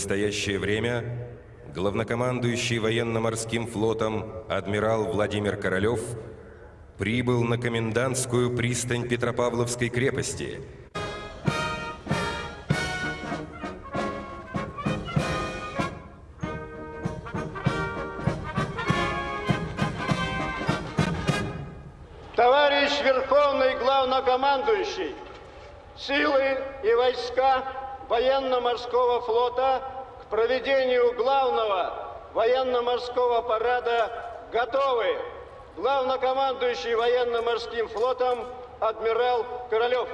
Настоящее время главнокомандующий военно-морским флотом адмирал Владимир Королев прибыл на комендантскую пристань Петропавловской крепости – Товарищ Верховный Главнокомандующий, силы и войска военно-морского флота проведению главного военно-морского парада готовы. Главнокомандующий военно-морским флотом адмирал Королев.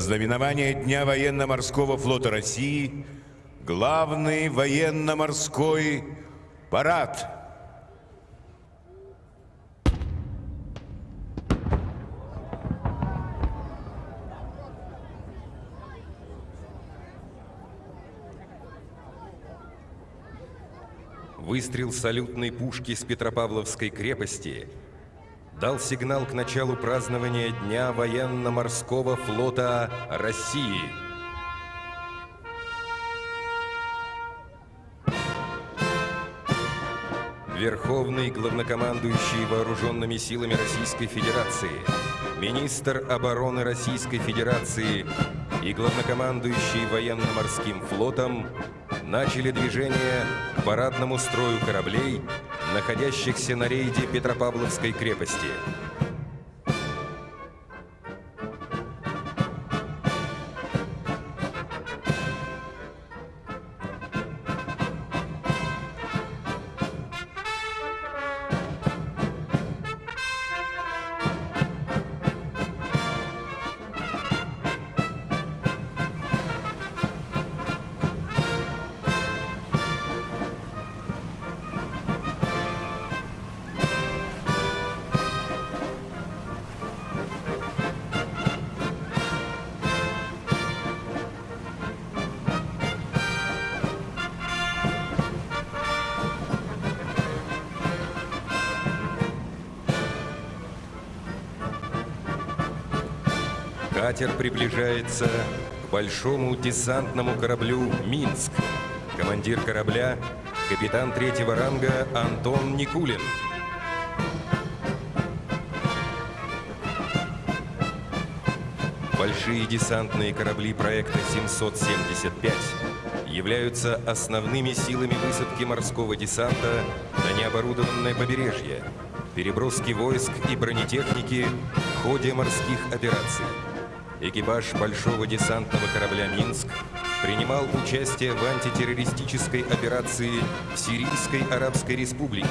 Знаменование Дня военно-морского флота России главный военно-морской парад. Выстрел салютной пушки с Петропавловской крепости – дал сигнал к началу празднования Дня военно-морского флота России. Верховный главнокомандующий вооруженными силами Российской Федерации, министр обороны Российской Федерации и главнокомандующий военно-морским флотом начали движение к парадному строю кораблей находящихся на рейде Петропавловской крепости. Катер приближается к большому десантному кораблю «Минск». Командир корабля – капитан третьего ранга Антон Никулин. Большие десантные корабли проекта 775 являются основными силами высадки морского десанта на необорудованное побережье, переброски войск и бронетехники в ходе морских операций экипаж большого десантного корабля «Минск» принимал участие в антитеррористической операции в Сирийской Арабской Республике.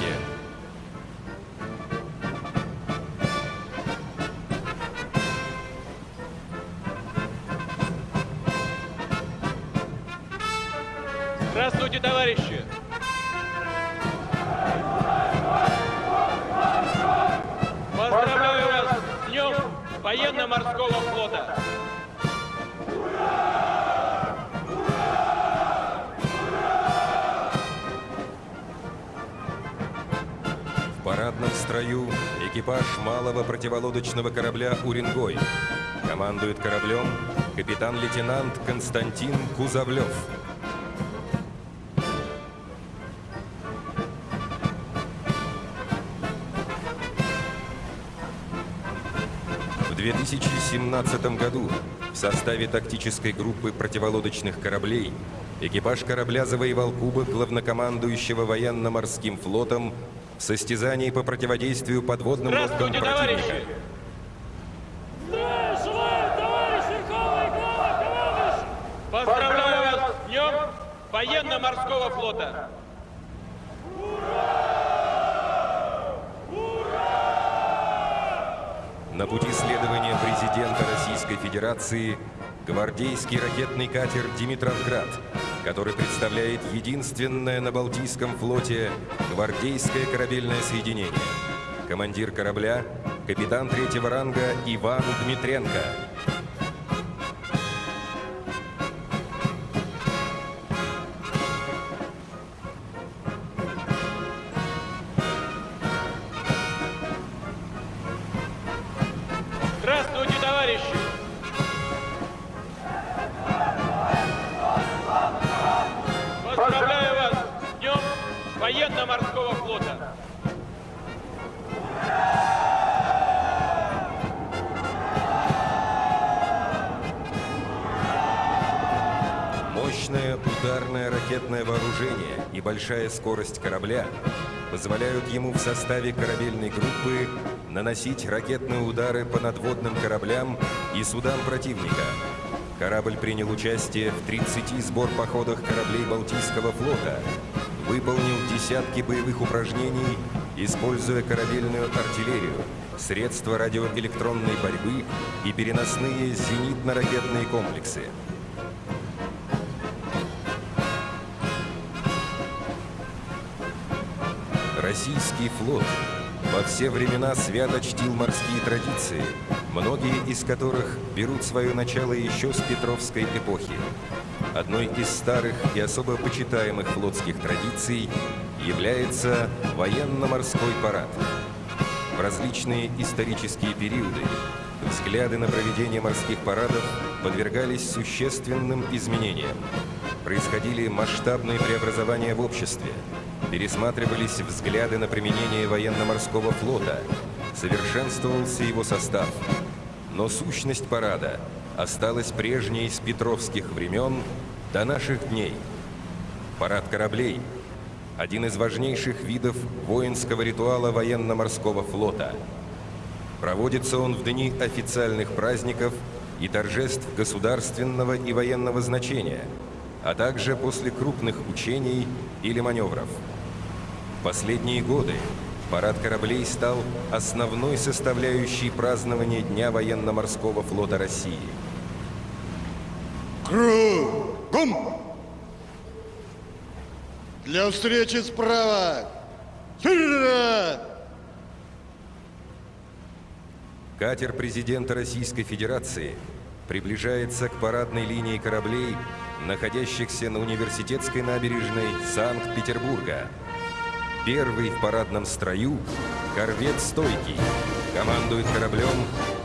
Парадном строю экипаж малого противолодочного корабля «Уренгой». Командует кораблем капитан-лейтенант Константин Кузовлев. В 2017 году в составе тактической группы противолодочных кораблей экипаж корабля завоевал кубок главнокомандующего военно-морским флотом в состязании по противодействию подводным лодкам противника. Товарищи! Поздравляю вас с Днем Военно-Морского флота! На пути следования президента Российской Федерации гвардейский ракетный катер «Димитровград», который представляет единственное на Балтийском флоте гвардейское корабельное соединение. Командир корабля – капитан третьего ранга Иван Дмитренко. Большая скорость корабля позволяют ему в составе корабельной группы наносить ракетные удары по надводным кораблям и судам противника. Корабль принял участие в 30 сбор-походах кораблей Балтийского флота, выполнил десятки боевых упражнений, используя корабельную артиллерию, средства радиоэлектронной борьбы и переносные зенитно-ракетные комплексы. Российский флот во все времена свято чтил морские традиции, многие из которых берут свое начало еще с Петровской эпохи. Одной из старых и особо почитаемых флотских традиций является военно-морской парад. В различные исторические периоды взгляды на проведение морских парадов подвергались существенным изменениям. Происходили масштабные преобразования в обществе, пересматривались взгляды на применение военно-морского флота, совершенствовался его состав. Но сущность парада осталась прежней с петровских времен до наших дней. Парад кораблей – один из важнейших видов воинского ритуала военно-морского флота. Проводится он в дни официальных праздников и торжеств государственного и военного значения, а также после крупных учений или маневров. В последние годы парад кораблей стал основной составляющей празднования Дня военно-морского флота России. Кругом! Для встречи справа! Вперед! Катер президента Российской Федерации приближается к парадной линии кораблей, находящихся на университетской набережной Санкт-Петербурга. Первый в парадном строю – корвет «Стойкий». Командует кораблем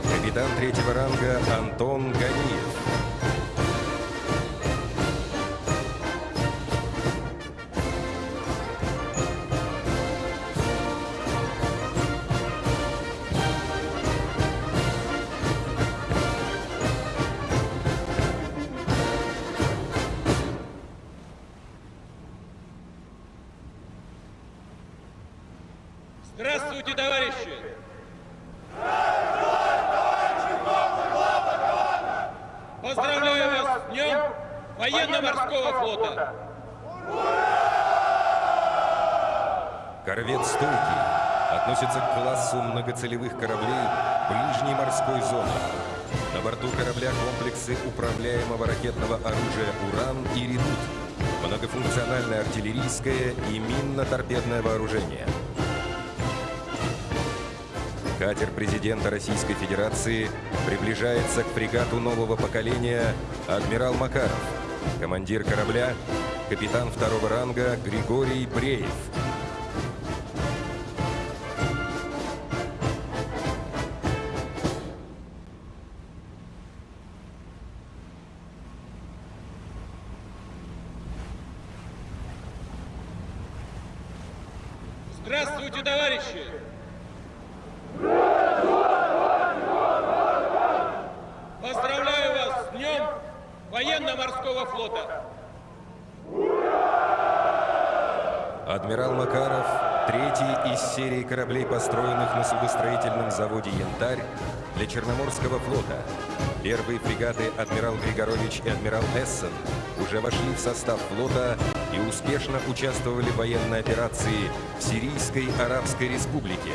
капитан третьего ранга Антон Ганиев. Артиллерийское и минно-торпедное вооружение. Катер президента Российской Федерации приближается к фрегату нового поколения «Адмирал Макаров». Командир корабля – капитан второго ранга Григорий Бреев. И «Адмирал Эссен» уже вошли в состав флота и успешно участвовали в военной операции в Сирийской Арабской Республике.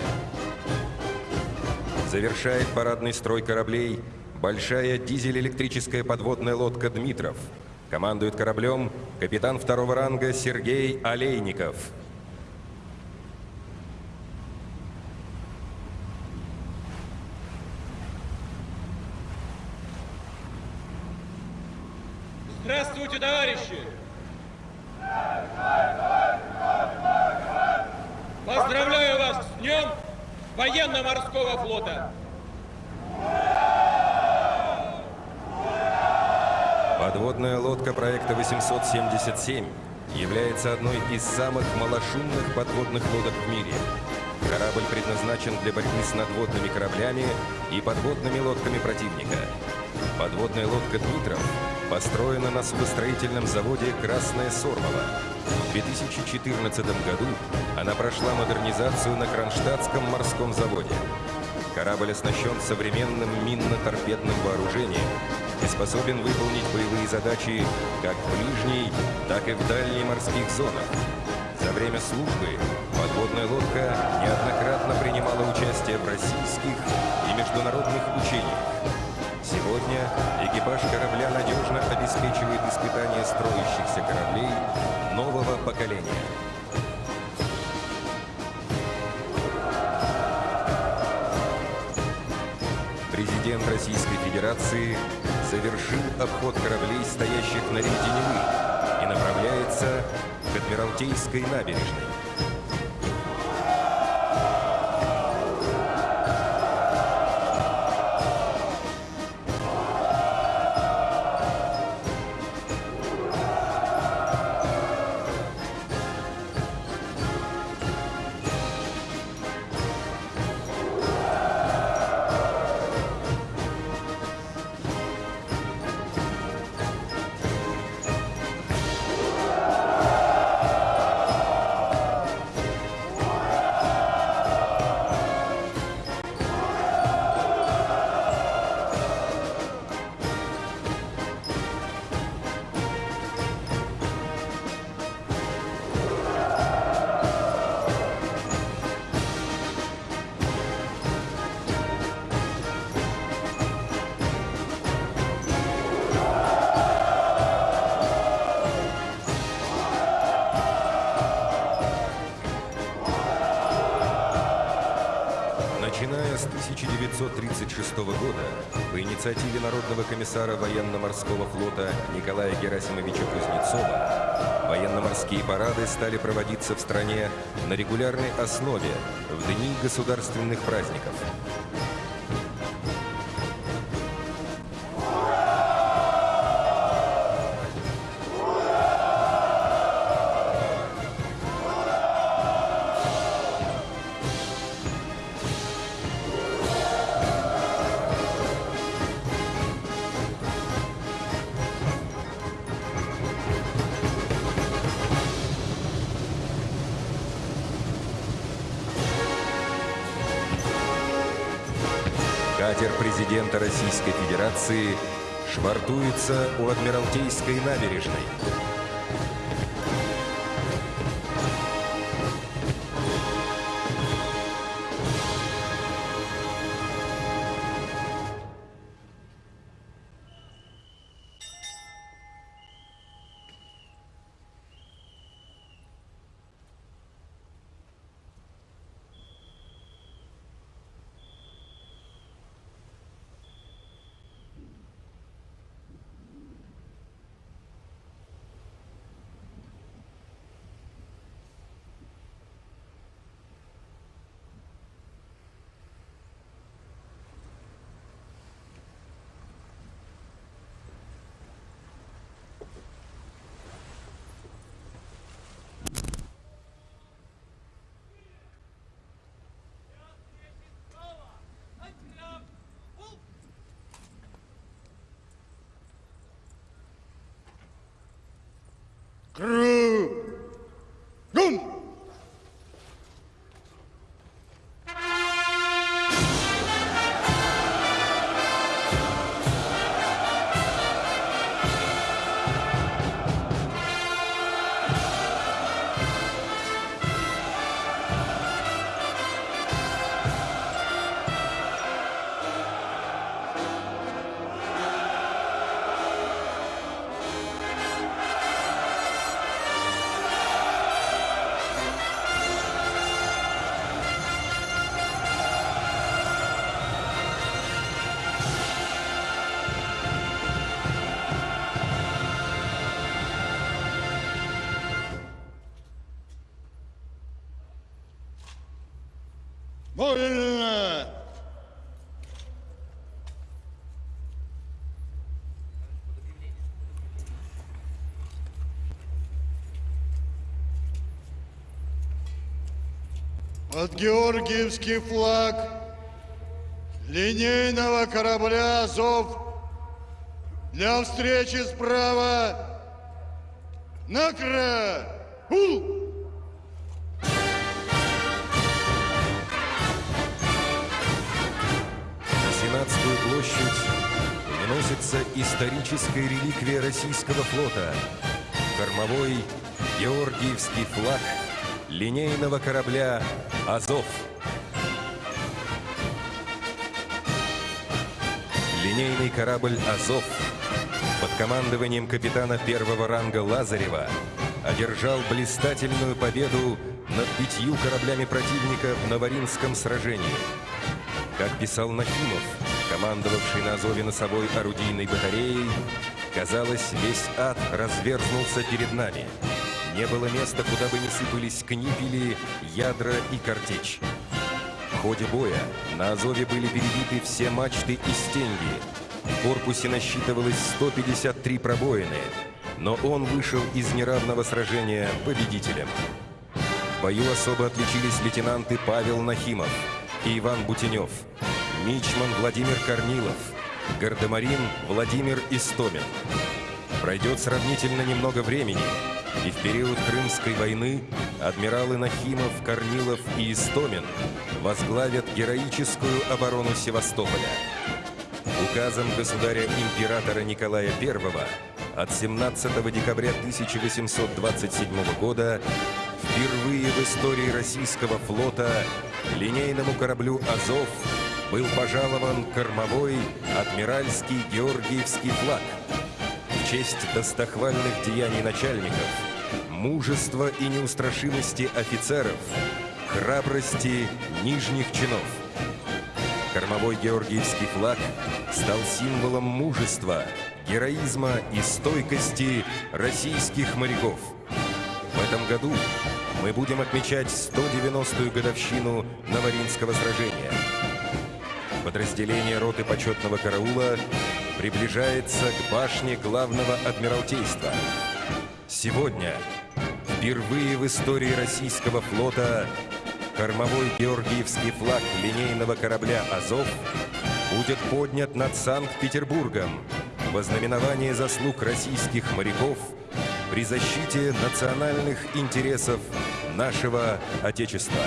Завершает парадный строй кораблей Большая дизель-электрическая подводная лодка «Дмитров». Командует кораблем капитан второго ранга Сергей Олейников. Здравствуйте, товарищи! Поздравляю вас с Днем Военно-Морского флота! Подводная лодка проекта 877 является одной из самых малошумных подводных лодок в мире. Корабль предназначен для борьбы с надводными кораблями и подводными лодками противника. Подводная лодка «Дмитров» построена на судостроительном заводе «Красная Сормова». В 2014 году она прошла модернизацию на Кронштадтском морском заводе. Корабль оснащен современным минно-торпедным вооружением и способен выполнить боевые задачи как в ближней, так и в дальней морских зонах. За время службы подводная лодка неоднократно принимала участие в российских и международных учениях. Сегодня экипаж корабля надежно обеспечивает испытания строящихся кораблей нового поколения. Президент Российской Федерации завершил обход кораблей, стоящих на рейде Невы, и направляется к Адмиралтейской набережной. Комиссара военно-морского флота Николая Герасимовича Кузнецова, военно-морские парады стали проводиться в стране на регулярной основе в дни государственных праздников. Федерации швартуется у Адмиралтейской набережной. Под Георгиевский флаг линейного корабля «Азов» для встречи справа Накра! На Сенатскую площадь выносится историческая реликвия российского флота. Кормовой Георгиевский флаг линейного корабля «Азов». Линейный корабль «Азов» под командованием капитана первого ранга Лазарева одержал блистательную победу над пятью кораблями противника в Новоринском сражении. Как писал Нахимов, командовавший на Азове носовой орудийной батареей, казалось, весь ад разверзнулся перед нами. Не было места, куда бы не сыпались книпели, ядра и картечь. В ходе боя на Азове были перебиты все мачты и стенги. В корпусе насчитывалось 153 пробоины, но он вышел из неравного сражения победителем. В бою особо отличились лейтенанты Павел Нахимов и Иван Бутенев, мичман Владимир Корнилов, гардемарин Владимир Истомин. Пройдет сравнительно немного времени, и в период Крымской войны адмиралы Нахимов, Корнилов и Истомин возглавят героическую оборону Севастополя. Указом государя-императора Николая I от 17 декабря 1827 года впервые в истории российского флота линейному кораблю «Азов» был пожалован кормовой адмиральский Георгиевский флаг честь достохвальных деяний начальников, мужества и неустрашимости офицеров, храбрости нижних чинов. Кормовой Георгиевский флаг стал символом мужества, героизма и стойкости российских моряков. В этом году мы будем отмечать 190-ю годовщину Новоринского сражения. Подразделение роты почетного караула приближается к башне главного адмиралтейства. Сегодня, впервые в истории российского флота, кормовой Георгиевский флаг линейного корабля «Азов» будет поднят над Санкт-Петербургом во знаменование заслуг российских моряков при защите национальных интересов нашего Отечества.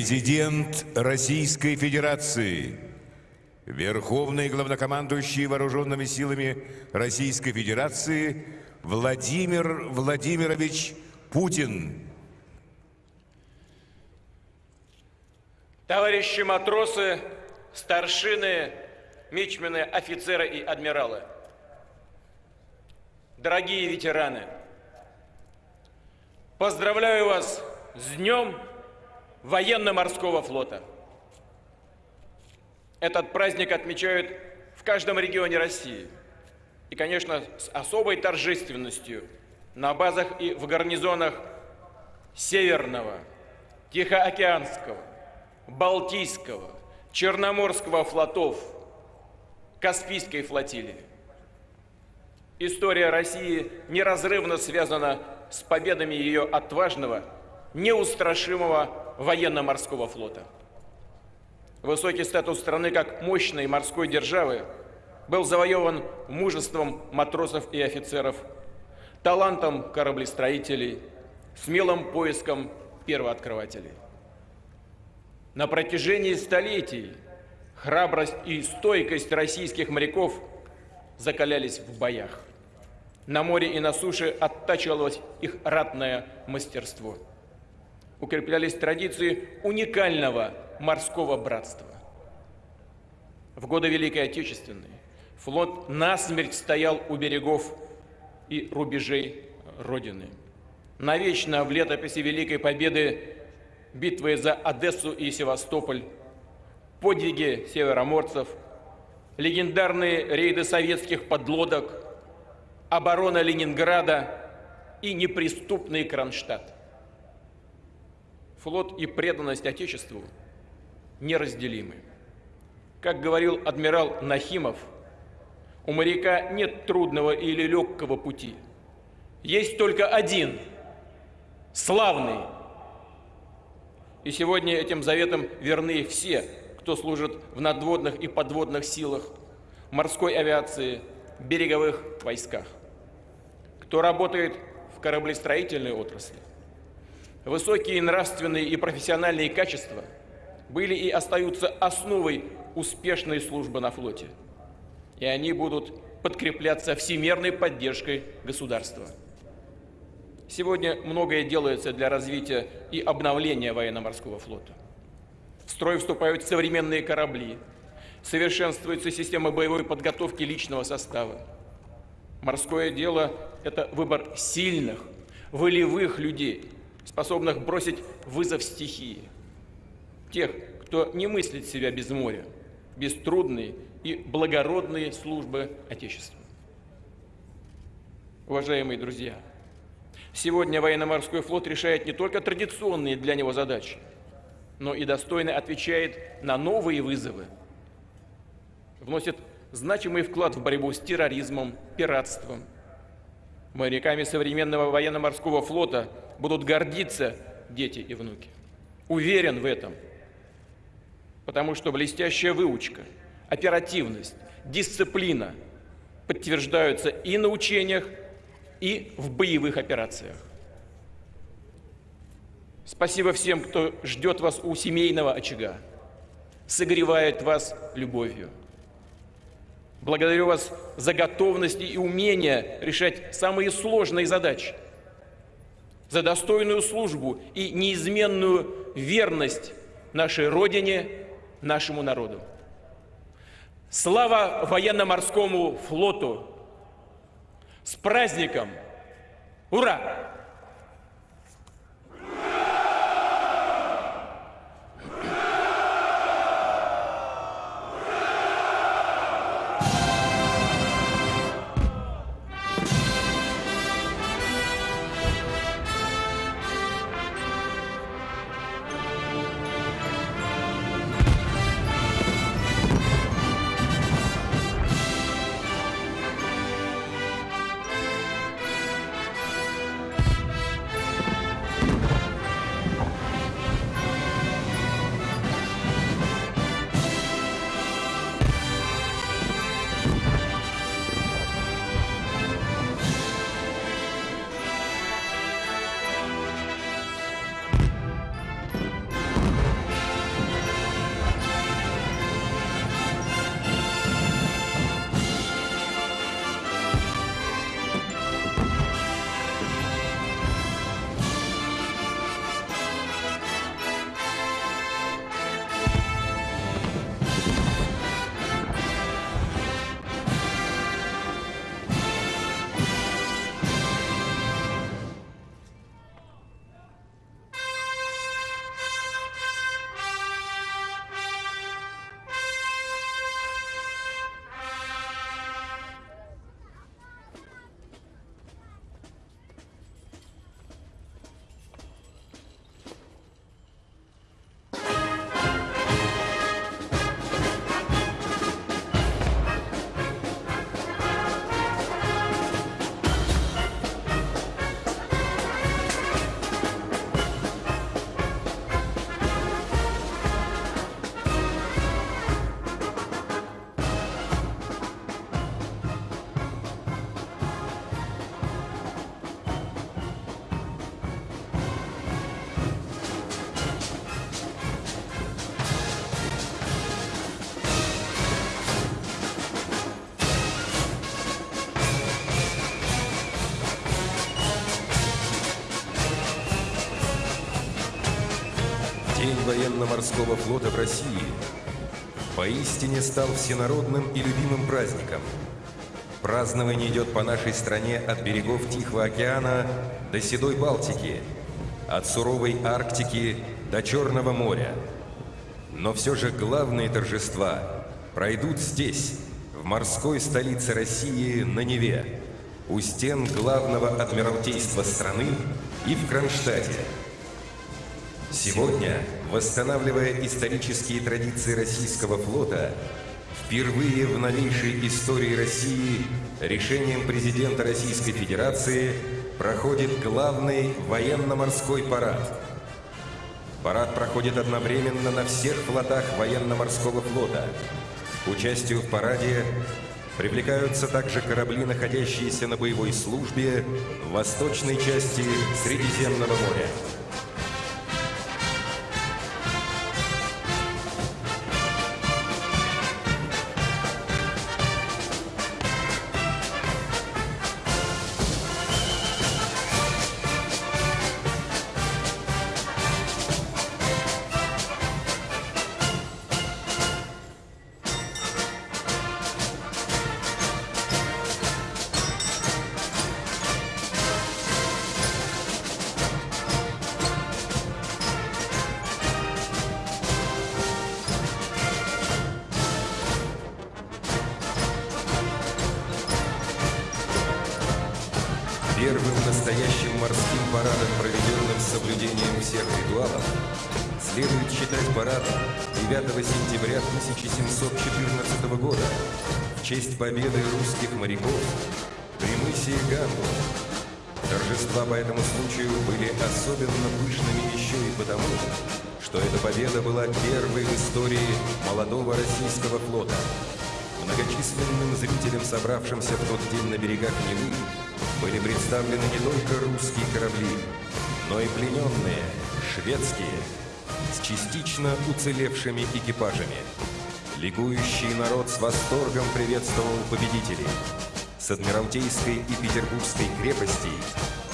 Президент Российской Федерации, Верховный главнокомандующий Вооруженными силами Российской Федерации Владимир Владимирович Путин. Товарищи матросы, старшины, мичмены, офицеры и адмиралы. Дорогие ветераны, поздравляю вас с Днем Военно-Морского флота. Этот праздник отмечают в каждом регионе России. И, конечно, с особой торжественностью на базах и в гарнизонах Северного, Тихоокеанского, Балтийского, Черноморского флотов, Каспийской флотилии. История России неразрывно связана с победами ее отважного, неустрашимого военно-морского флота. Высокий статус страны как мощной морской державы был завоеван мужеством матросов и офицеров, талантом кораблестроителей, смелым поиском первооткрывателей. На протяжении столетий храбрость и стойкость российских моряков закалялись в боях. На море и на суше оттачивалось их ратное мастерство. Укреплялись традиции уникального морского братства. В годы Великой Отечественной флот насмерть стоял у берегов и рубежей Родины. Навечно в летописи Великой Победы битвы за Одессу и Севастополь, подвиги североморцев, легендарные рейды советских подлодок, оборона Ленинграда и неприступный Кронштадт. Флот и преданность Отечеству неразделимы. Как говорил адмирал Нахимов, у моряка нет трудного или легкого пути. Есть только один, славный, и сегодня этим заветам верны все, кто служит в надводных и подводных силах, морской авиации, береговых войсках, кто работает в кораблестроительной отрасли. Высокие нравственные и профессиональные качества были и остаются основой успешной службы на флоте. И они будут подкрепляться всемерной поддержкой государства. Сегодня многое делается для развития и обновления военно-морского флота. В строй вступают современные корабли, совершенствуется система боевой подготовки личного состава. Морское дело – это выбор сильных, волевых людей, способных бросить вызов стихии. Тех, кто не мыслит себя без моря, без трудной и благородной службы Отечеству. Уважаемые друзья – Сегодня военно-морской флот решает не только традиционные для него задачи, но и достойно отвечает на новые вызовы. Вносит значимый вклад в борьбу с терроризмом, пиратством. Моряками современного военно-морского флота будут гордиться дети и внуки. Уверен в этом, потому что блестящая выучка, оперативность, дисциплина подтверждаются и на учениях, и в боевых операциях. Спасибо всем, кто ждет вас у семейного очага, согревает вас любовью. Благодарю вас за готовность и умение решать самые сложные задачи, за достойную службу и неизменную верность нашей Родине, нашему народу. Слава военно-морскому флоту! С праздником! Ура! Военно-морского флота в России поистине стал всенародным и любимым праздником. Празднование идет по нашей стране от берегов Тихого океана до Седой Балтики, от суровой Арктики до Черного моря. Но все же главные торжества пройдут здесь, в морской столице России, на Неве, у стен главного адмиралтейства страны и в Кронштадте. Сегодня, восстанавливая исторические традиции российского флота, впервые в новейшей истории России решением президента Российской Федерации проходит главный военно-морской парад. Парад проходит одновременно на всех флотах военно-морского флота. К участию в параде привлекаются также корабли, находящиеся на боевой службе в восточной части Средиземного моря. Тот на берегах Невы, были представлены не только русские корабли, но и плененные, шведские, с частично уцелевшими экипажами. Ликующий народ с восторгом приветствовал победителей. С Адмиралтейской и Петербургской крепостей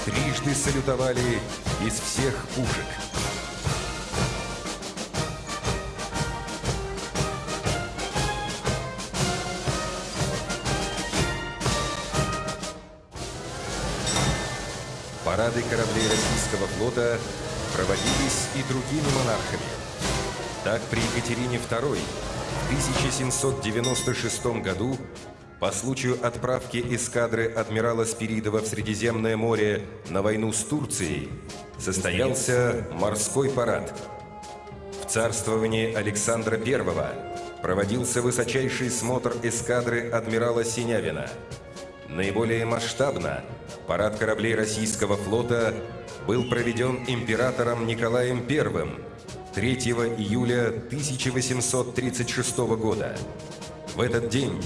трижды салютовали из всех пушек. Парады кораблей российского флота проводились и другими монархами. Так при Екатерине II в 1796 году по случаю отправки эскадры адмирала Спиридова в Средиземное море на войну с Турцией состоялся морской парад. В царствовании Александра I проводился высочайший смотр эскадры адмирала Синявина. Наиболее масштабно парад кораблей российского флота был проведен императором Николаем I 3 июля 1836 года. В этот день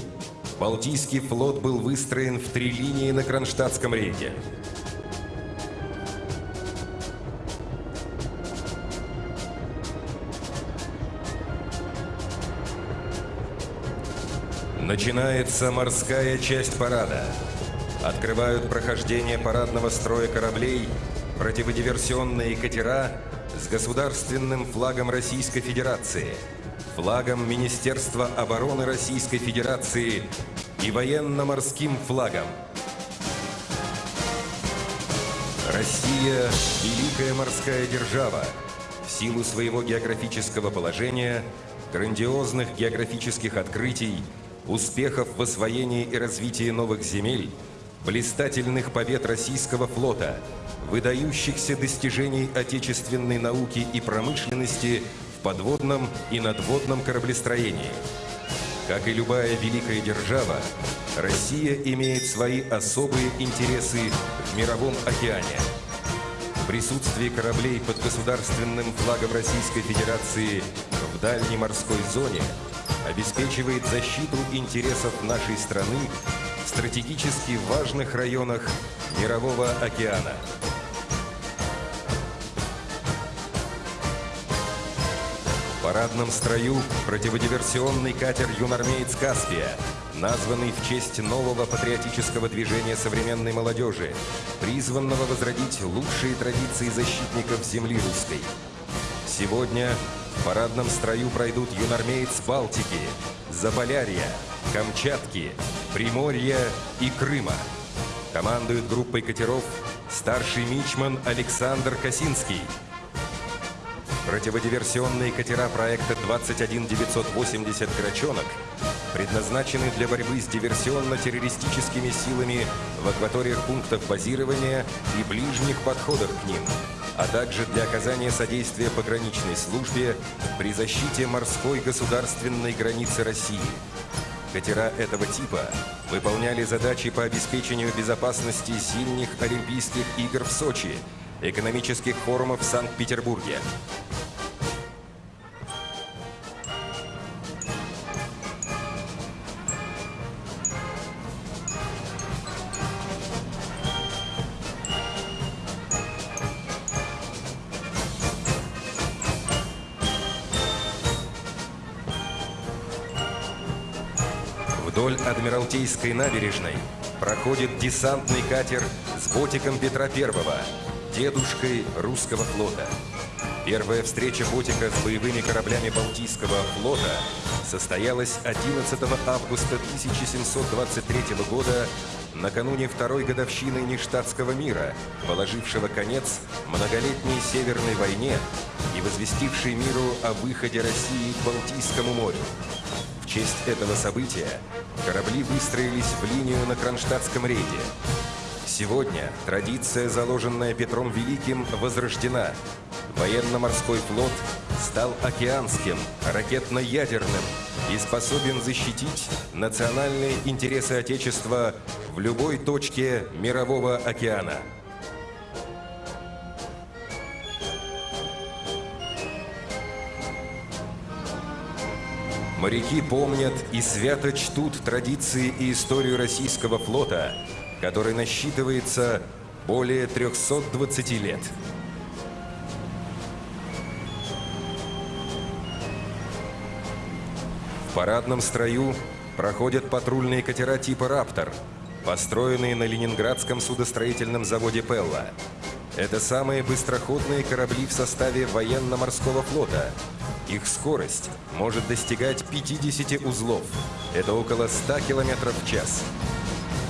Балтийский флот был выстроен в три линии на Кронштадтском рейде. Начинается морская часть парада. Открывают прохождение парадного строя кораблей противодиверсионные катера с государственным флагом Российской Федерации, флагом Министерства обороны Российской Федерации и военно-морским флагом. Россия – великая морская держава. В силу своего географического положения, грандиозных географических открытий, успехов в освоении и развитии новых земель, блистательных побед российского флота, выдающихся достижений отечественной науки и промышленности в подводном и надводном кораблестроении. Как и любая великая держава, Россия имеет свои особые интересы в мировом океане. Присутствие кораблей под государственным флагом Российской Федерации в дальней морской зоне обеспечивает защиту интересов нашей страны в стратегически важных районах Мирового океана. В парадном строю противодиверсионный катер «Юнармеец Каспия», названный в честь нового патриотического движения современной молодежи, призванного возродить лучшие традиции защитников земли русской. Сегодня В парадном строю пройдут юнормеец Балтики, Заполярья, Камчатки, Приморья и Крыма. Командует группой катеров старший мичман Александр Косинский. Противодиверсионные катера проекта 21980 «Крачонок» предназначены для борьбы с диверсионно-террористическими силами в акваториях пунктов базирования и ближних подходах к ним, а также для оказания содействия пограничной службе при защите морской государственной границы России. Катера этого типа выполняли задачи по обеспечению безопасности зимних Олимпийских игр в Сочи, экономических форумов в Санкт-Петербурге, Вдоль Адмиралтейской набережной проходит десантный катер с ботиком Петра Первого, дедушкой русского флота. Первая встреча ботика с боевыми кораблями Балтийского флота состоялась 11 августа 1723 года накануне второй годовщины Ништадтского мира, положившего конец многолетней Северной войне и возвестившей миру о выходе России к Балтийскому морю. В честь этого события корабли выстроились в линию на Кронштадтском рейде. Сегодня традиция, заложенная Петром Великим, возрождена. Военно-морской флот стал океанским, ракетно-ядерным и способен защитить национальные интересы Отечества в любой точке мирового океана. Моряки помнят и свято чтут традиции и историю российского флота, который насчитывается более 320 лет. В парадном строю проходят патрульные катера типа «Раптор», построенные на Ленинградском судостроительном заводе «Пелла». Это самые быстроходные корабли в составе военно-морского флота. Их скорость может достигать 50 узлов. Это около 100 км в час.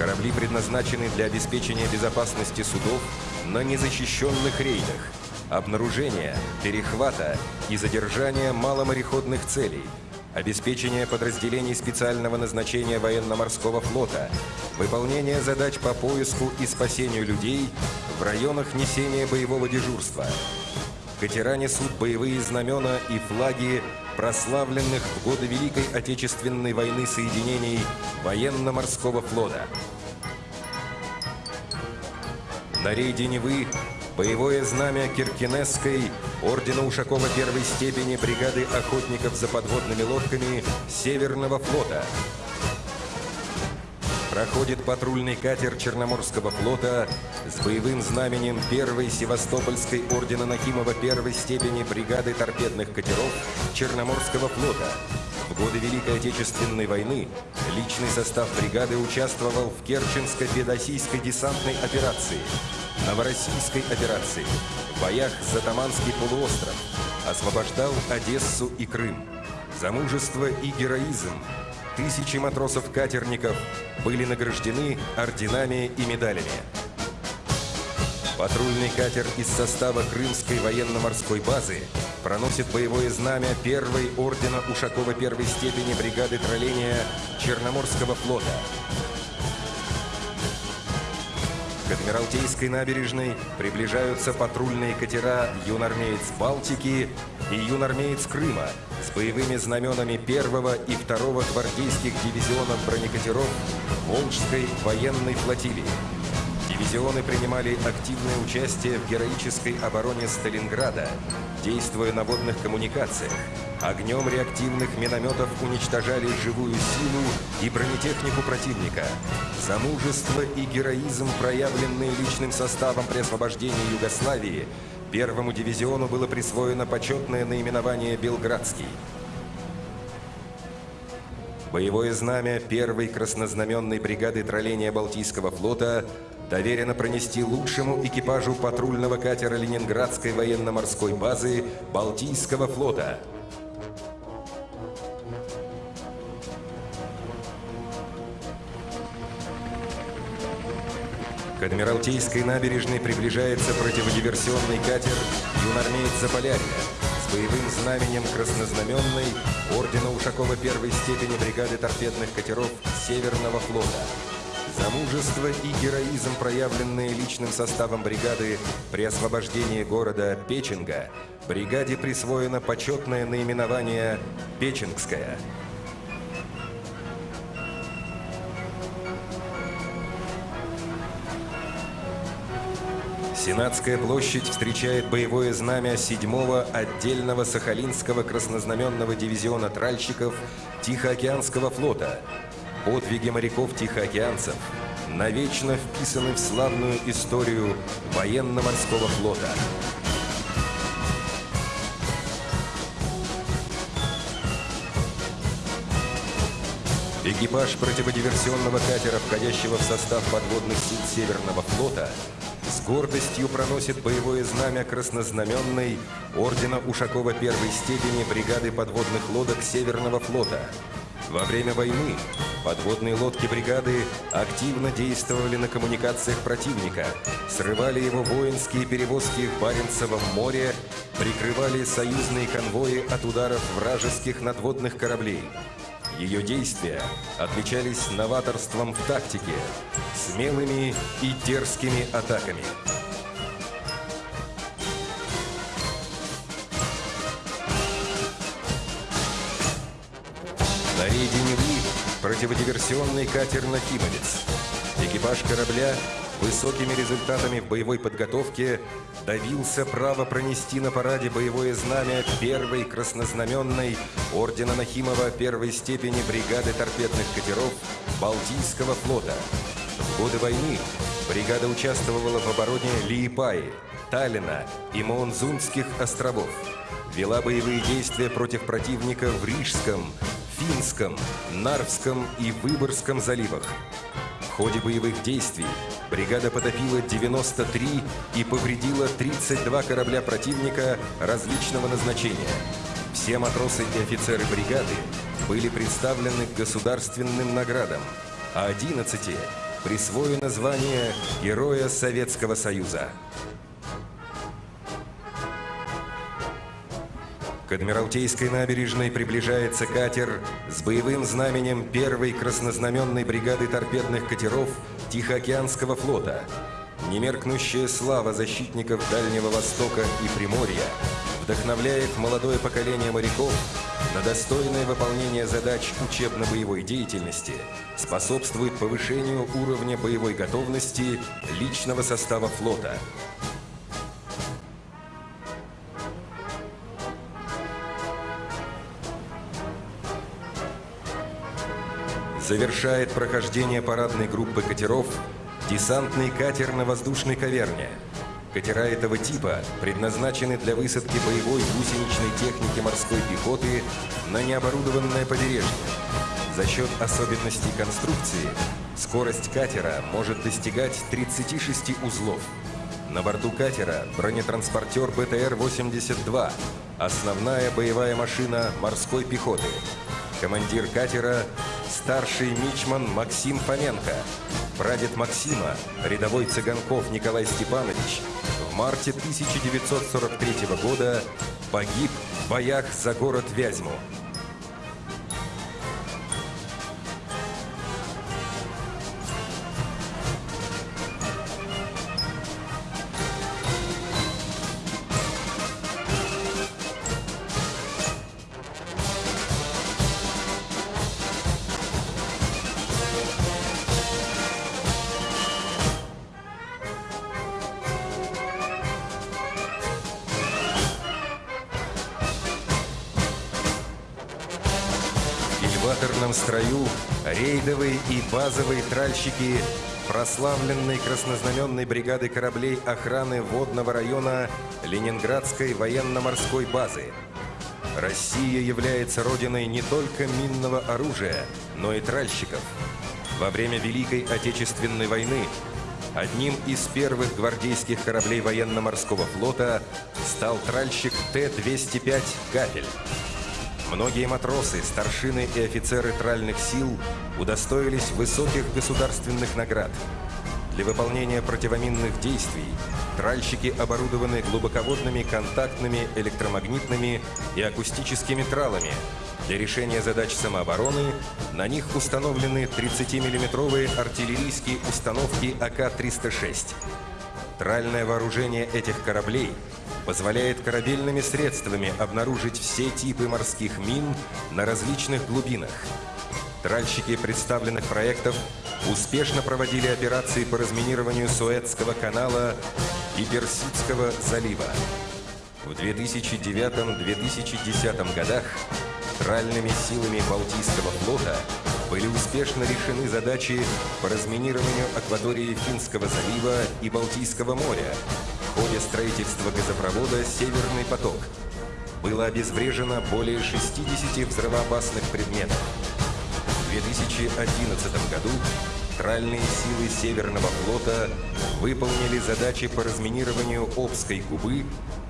Корабли предназначены для обеспечения безопасности судов на незащищенных рейдах, обнаружения, перехвата и задержания маломореходных целей – обеспечение подразделений специального назначения военно-морского флота, выполнение задач по поиску и спасению людей в районах несения боевого дежурства. Катера несут боевые знамена и флаги прославленных в годы Великой Отечественной войны соединений военно-морского флота. На рейде Невы Боевое знамя Киркинесской Ордена Ушакова первой степени бригады охотников за подводными лодками Северного флота. Проходит патрульный катер Черноморского флота с боевым знаменем первой Севастопольской Ордена Нахимова первой степени бригады торпедных катеров Черноморского флота. В годы Великой Отечественной войны личный состав бригады участвовал в Керченско-Федосийской десантной операции – Новороссийской операции, в боях за Таманский полуостров, освобождал Одессу и Крым. За мужество и героизм тысячи матросов-катерников были награждены орденами и медалями. Патрульный катер из состава Крымской военно-морской базы проносит боевое знамя первой ордена Ушакова первой степени бригады тролления Черноморского флота К Адмиралтейской набережной приближаются патрульные катера «Юнармеец Балтики» и «Юнармеец Крыма» с боевыми знаменами первого и второго гвардейских дивизионов бронекатеров Волжской военной флотилии. Дивизионы принимали активное участие в героической обороне Сталинграда, действуя на водных коммуникациях. Огнем реактивных минометов уничтожали живую силу и бронетехнику противника. За мужество и героизм, проявленные личным составом при освобождении Югославии, первому дивизиону было присвоено почетное наименование «Белградский». Боевое знамя первой краснознаменной бригады тролления Балтийского флота доверено пронести лучшему экипажу патрульного катера Ленинградской военно-морской базы Балтийского флота. К Адмиралтейской набережной приближается противодиверсионный катер «Юнармеец Заполярья» с боевым знаменем краснознаменной Ордена Ушакова первой степени бригады торпедных катеров Северного флота. За мужество и героизм, проявленные личным составом бригады при освобождении города Печенга, бригаде присвоено почетное наименование «Печенгская». Сенатская площадь встречает боевое знамя 7-го отдельного Сахалинского краснознаменного дивизиона тральщиков Тихоокеанского флота. Подвиги моряков-тихоокеанцев навечно вписаны в славную историю военно-морского флота. Экипаж противодиверсионного катера, входящего в состав подводных сил Северного флота, с гордостью проносит боевое знамя краснознаменной ордена Ушакова первой степени бригады подводных лодок Северного флота. Во время войны подводные лодки бригады активно действовали на коммуникациях противника, срывали его воинские перевозки в Баренцевом море, прикрывали союзные конвои от ударов вражеских надводных кораблей. Ее действия отличались новаторством в тактике, смелыми и дерзкими атаками. На рейде Невы противодиверсионный катер «Нахимовец». Экипаж корабля высокими результатами в боевой подготовке добился права пронести на параде боевое знамя первой краснознаменной ордена Нахимова первой степени бригады торпедных катеров Балтийского флота. В годы войны бригада участвовала в обороне Лиепаи, Таллина и Моонзунских островов. Вела боевые действия против противника в Рижском, Финском, Нарвском и Выборгском заливах. В ходе боевых действий бригада потопила 93 и повредила 32 корабля противника различного назначения. Все матросы и офицеры бригады были представлены к государственным наградам, а 11 присвоено звание Героя Советского Союза. К Адмиралтейской набережной приближается катер с боевым знаменем первой краснознаменной бригады торпедных катеров Тихоокеанского флота. Немеркнущая слава защитников Дальнего Востока и Приморья вдохновляет молодое поколение моряков на достойное выполнение задач учебно-боевой деятельности, способствует повышению уровня боевой готовности личного состава флота. Завершает прохождение парадной группы катеров десантный катер на воздушной каверне. Катера этого типа предназначены для высадки боевой гусеничной техники морской пехоты на необорудованное побережье. За счет особенностей конструкции скорость катера может достигать 36 узлов. На борту катера бронетранспортер БТР-82, основная боевая машина морской пехоты. Командир катера – старший мичман Максим Фоменко. Прадед Максима, рядовой Цыганков Николай Степанович, в марте 1943 года погиб в боях за город Вязьму. Кильваторном строю рейдовые и базовые тральщики прославленной краснознаменной бригады кораблей охраны водного района Ленинградской военно-морской базы. Россия является родиной не только минного оружия, но и тральщиков. Во время Великой Отечественной войны одним из первых гвардейских кораблей военно-морского флота стал тральщик Т-205 «Капель». Многие матросы, старшины и офицеры тральных сил удостоились высоких государственных наград. Для выполнения противоминных действий тральщики оборудованы глубоководными контактными электромагнитными и акустическими тралами. Для решения задач самообороны на них установлены 30-миллиметровые артиллерийские установки АК-306. Тральное вооружение этих кораблей позволяет корабельными средствами обнаружить все типы морских мин на различных глубинах. Тральщики представленных проектов успешно проводили операции по разминированию Суэцкого канала и Персидского залива. В 2009-2010 годах тральными силами Балтийского флота были успешно решены задачи по разминированию акватории Финского залива и Балтийского моря в ходе строительства газопровода «Северный поток». Было обезврежено более 60 взрывоопасных предметов. В 2011 году тральные силы Северного флота выполнили задачи по разминированию Обской губы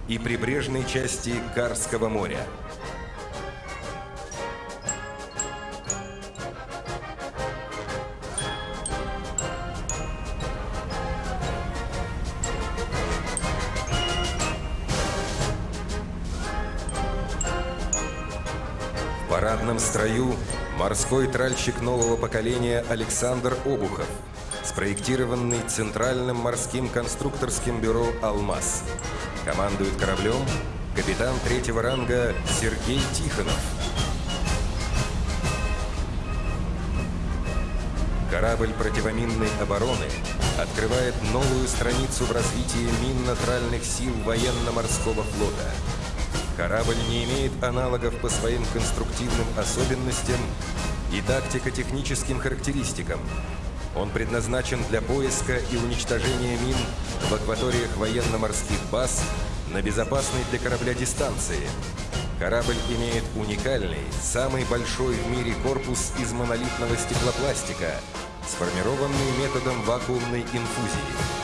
и прибрежной части Карского моря. Парадном строю морской тральщик нового поколения Александр Обухов, спроектированный Центральным морским конструкторским бюро «Алмаз». Командует кораблем капитан третьего ранга Сергей Тихонов. Корабль противоминной обороны открывает новую страницу в развитии минно-тральных сил военно-морского флота. Корабль не имеет аналогов по своим конструктивным особенностям и тактико-техническим характеристикам. Он предназначен для поиска и уничтожения мин в акваториях военно-морских баз на безопасной для корабля дистанции. Корабль имеет уникальный, самый большой в мире корпус из монолитного стеклопластика, сформированный методом вакуумной инфузии.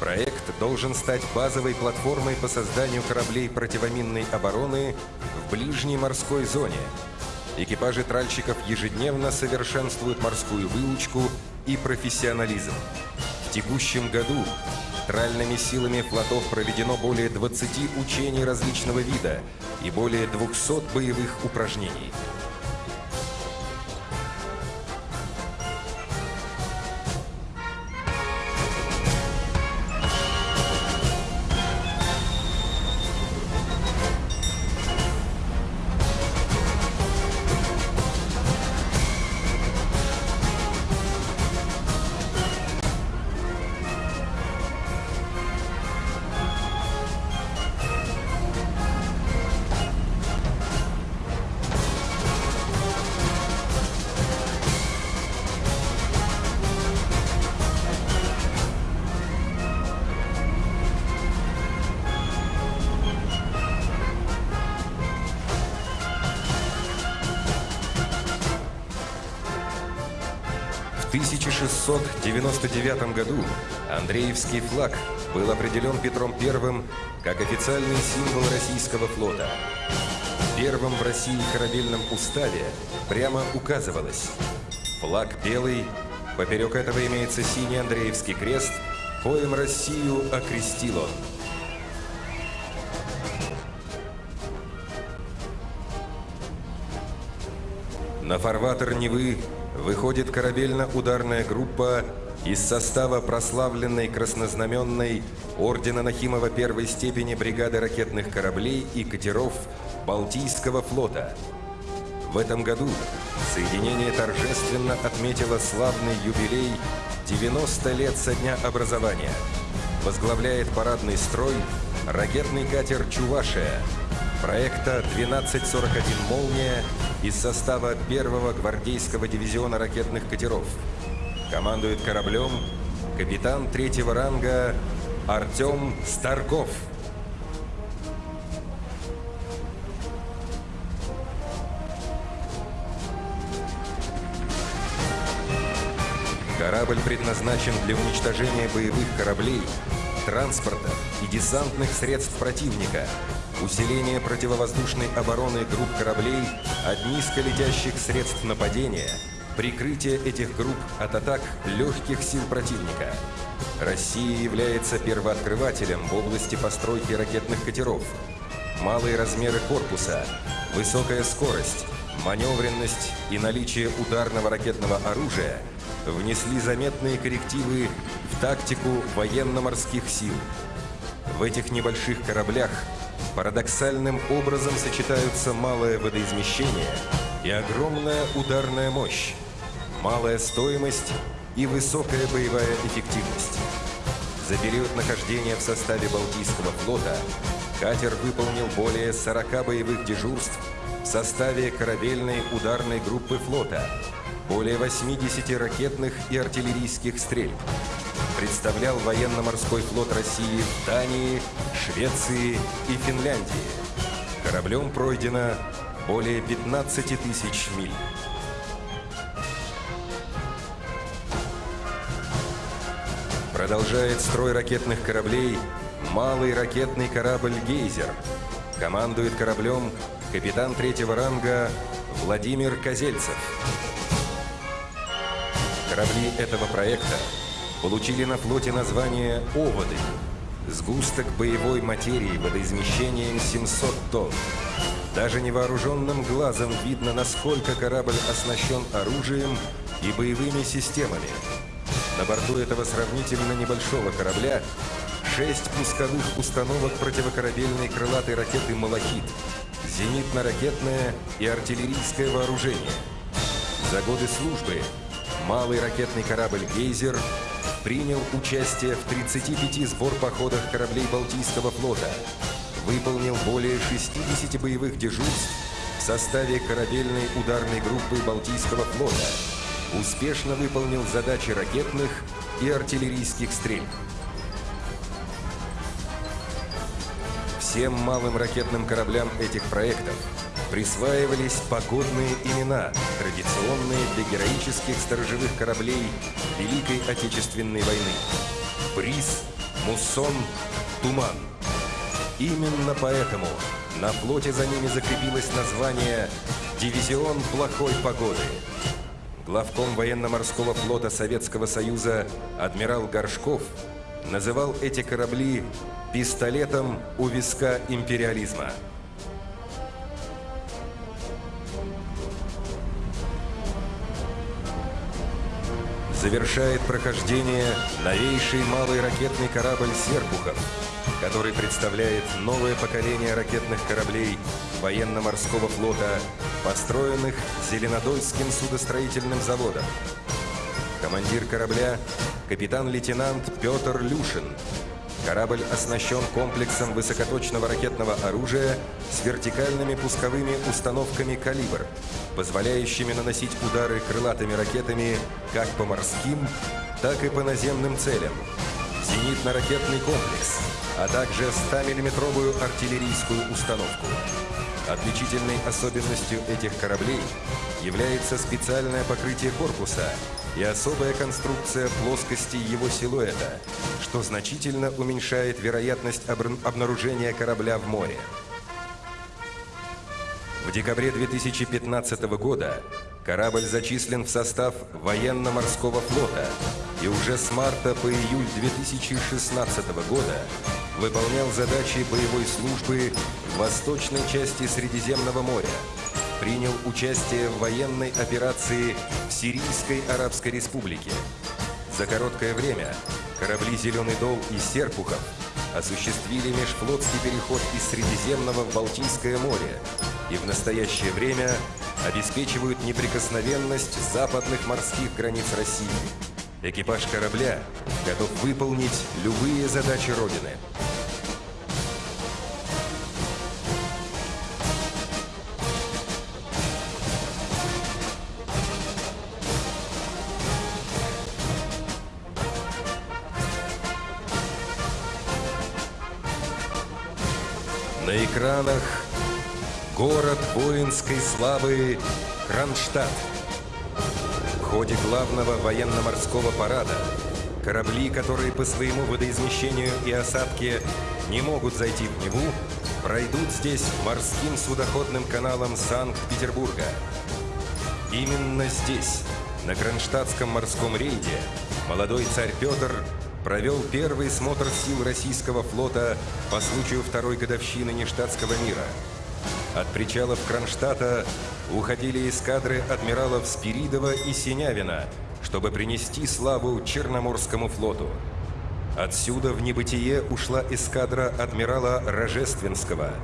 Проект должен стать базовой платформой по созданию кораблей противоминной обороны в ближней морской зоне. Экипажи тральщиков ежедневно совершенствуют морскую выучку и профессионализм. В текущем году тральными силами флотов проведено более 20 учений различного вида и более 200 боевых упражнений. 1699 году Андреевский флаг был определен Петром I как официальный символ российского флота. В первом в России корабельном уставе прямо указывалось «Флаг белый, поперек этого имеется синий Андреевский крест, коим Россию окрестил он». На фарватер Невы выходит корабельно-ударная группа из состава прославленной краснознаменной Ордена Нахимова первой степени бригады ракетных кораблей и катеров Балтийского флота. В этом году соединение торжественно отметило славный юбилей 90 лет со дня образования. Возглавляет парадный строй ракетный катер «Чувашия» проекта 1241 «Молния» из состава первого гвардейского дивизиона ракетных катеров. Командует кораблем капитан третьего ранга Артем Старков. Корабль предназначен для уничтожения боевых кораблей, транспорта и десантных средств противника, усиления противовоздушной обороны групп кораблей от низколетящих средств нападения, прикрытие этих групп от атак легких сил противника. Россия является первооткрывателем в области постройки ракетных катеров. Малые размеры корпуса, высокая скорость, маневренность и наличие ударного ракетного оружия внесли заметные коррективы в тактику военно-морских сил. В этих небольших кораблях парадоксальным образом сочетаются малое водоизмещение и огромная ударная мощь, малая стоимость и высокая боевая эффективность. За период нахождения в составе Балтийского флота катер выполнил более 40 боевых дежурств в составе корабельной ударной группы флота, более 80 ракетных и артиллерийских стрельб. Представлял военно-морской флот России в Дании, Швеции и Финляндии. Кораблем пройдено более 15 тысяч миль. Продолжает строй ракетных кораблей малый ракетный корабль «Гейзер». Командует кораблем капитан третьего ранга Владимир Козельцев. Корабли этого проекта получили на флоте название «Оводы» – сгусток боевой материи водоизмещением 700 тонн. Даже невооруженным глазом видно, насколько корабль оснащен оружием и боевыми системами. На борту этого сравнительно небольшого корабля шесть пусковых установок противокорабельной крылатой ракеты «Малахит», зенитно-ракетное и артиллерийское вооружение. За годы службы малый ракетный корабль «Гейзер» принял участие в 35 сбор-походах кораблей Балтийского флота, выполнил более 60 боевых дежурств в составе корабельной ударной группы Балтийского флота, успешно выполнил задачи ракетных и артиллерийских стрельб. Всем малым ракетным кораблям этих проектов присваивались погодные имена, традиционные для героических сторожевых кораблей Великой Отечественной войны. Бриз, Муссон, Туман. Именно поэтому на флоте за ними закрепилось название «Дивизион плохой погоды». Главком военно-морского флота Советского Союза адмирал Горшков называл эти корабли пистолетом у виска империализма. Завершает прохождение новейший малый ракетный корабль «Серпухов», который представляет новое поколение ракетных кораблей военно-морского флота, построенных Зеленодольским судостроительным заводом. Командир корабля – капитан-лейтенант Петр Люшин. Корабль оснащен комплексом высокоточного ракетного оружия с вертикальными пусковыми установками «Калибр», позволяющими наносить удары крылатыми ракетами как по морским, так и по наземным целям. Зенитно-ракетный комплекс, а также 100-миллиметровую артиллерийскую установку. Отличительной особенностью этих кораблей является специальное покрытие корпуса и особая конструкция плоскости его силуэта, что значительно уменьшает вероятность обнаружения корабля в море. В декабре 2015 года корабль зачислен в состав военно-морского флота и уже с марта по июль 2016 года выполнял задачи боевой службы в восточной части Средиземного моря, принял участие в военной операции в Сирийской Арабской Республике. За короткое время корабли «Зеленый дол» и «Серпухов» осуществили межфлотский переход из Средиземного в Балтийское море и в настоящее время обеспечивают неприкосновенность западных морских границ России. Экипаж корабля готов выполнить любые задачи Родины. На экранах город воинской славы Кронштадт. В ходе главного военно-морского парада корабли, которые по своему водоизмещению и осадке не могут зайти в Неву, пройдут здесь морским судоходным каналом Санкт-Петербурга. Именно здесь на Кронштадтском морском рейде молодой царь Петр провел первый смотр сил российского флота по случаю второй годовщины нештатского мира. От причалов Кронштадта уходили эскадры адмиралов Спиридова и Синявина, чтобы принести славу Черноморскому флоту. Отсюда в небытие ушла эскадра адмирала Рожественского.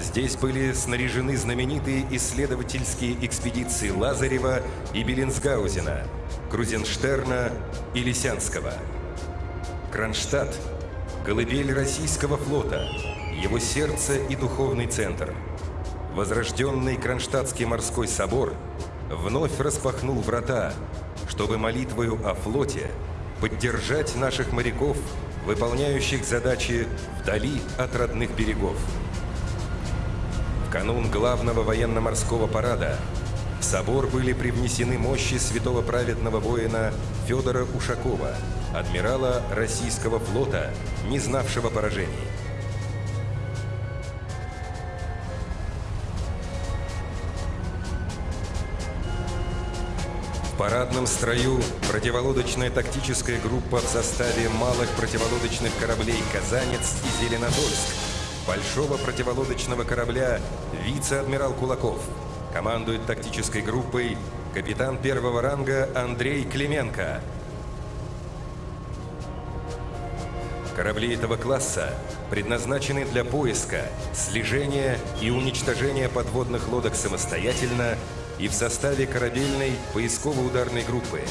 Здесь были снаряжены знаменитые исследовательские экспедиции Лазарева и Беллинсгаузена, Крузенштерна и Лисянского. Кронштадт – колыбель российского флота, его сердце и духовный центр. Возрожденный Кронштадтский морской собор вновь распахнул врата, чтобы молитвою о флоте поддержать наших моряков, выполняющих задачи вдали от родных берегов. В канун главного военно-морского парада в собор были привнесены мощи святого праведного воина Федора Ушакова, адмирала российского флота, не знавшего поражений. В парадном строю противолодочная тактическая группа в составе малых противолодочных кораблей «Казанец» и «Зеленодольск», большого противолодочного корабля «Вице-адмирал Кулаков». Командует тактической группой капитан первого ранга Андрей Клименко. Корабли этого класса предназначены для поиска, слежения и уничтожения подводных лодок самостоятельно и в составе корабельной поисково-ударной группы,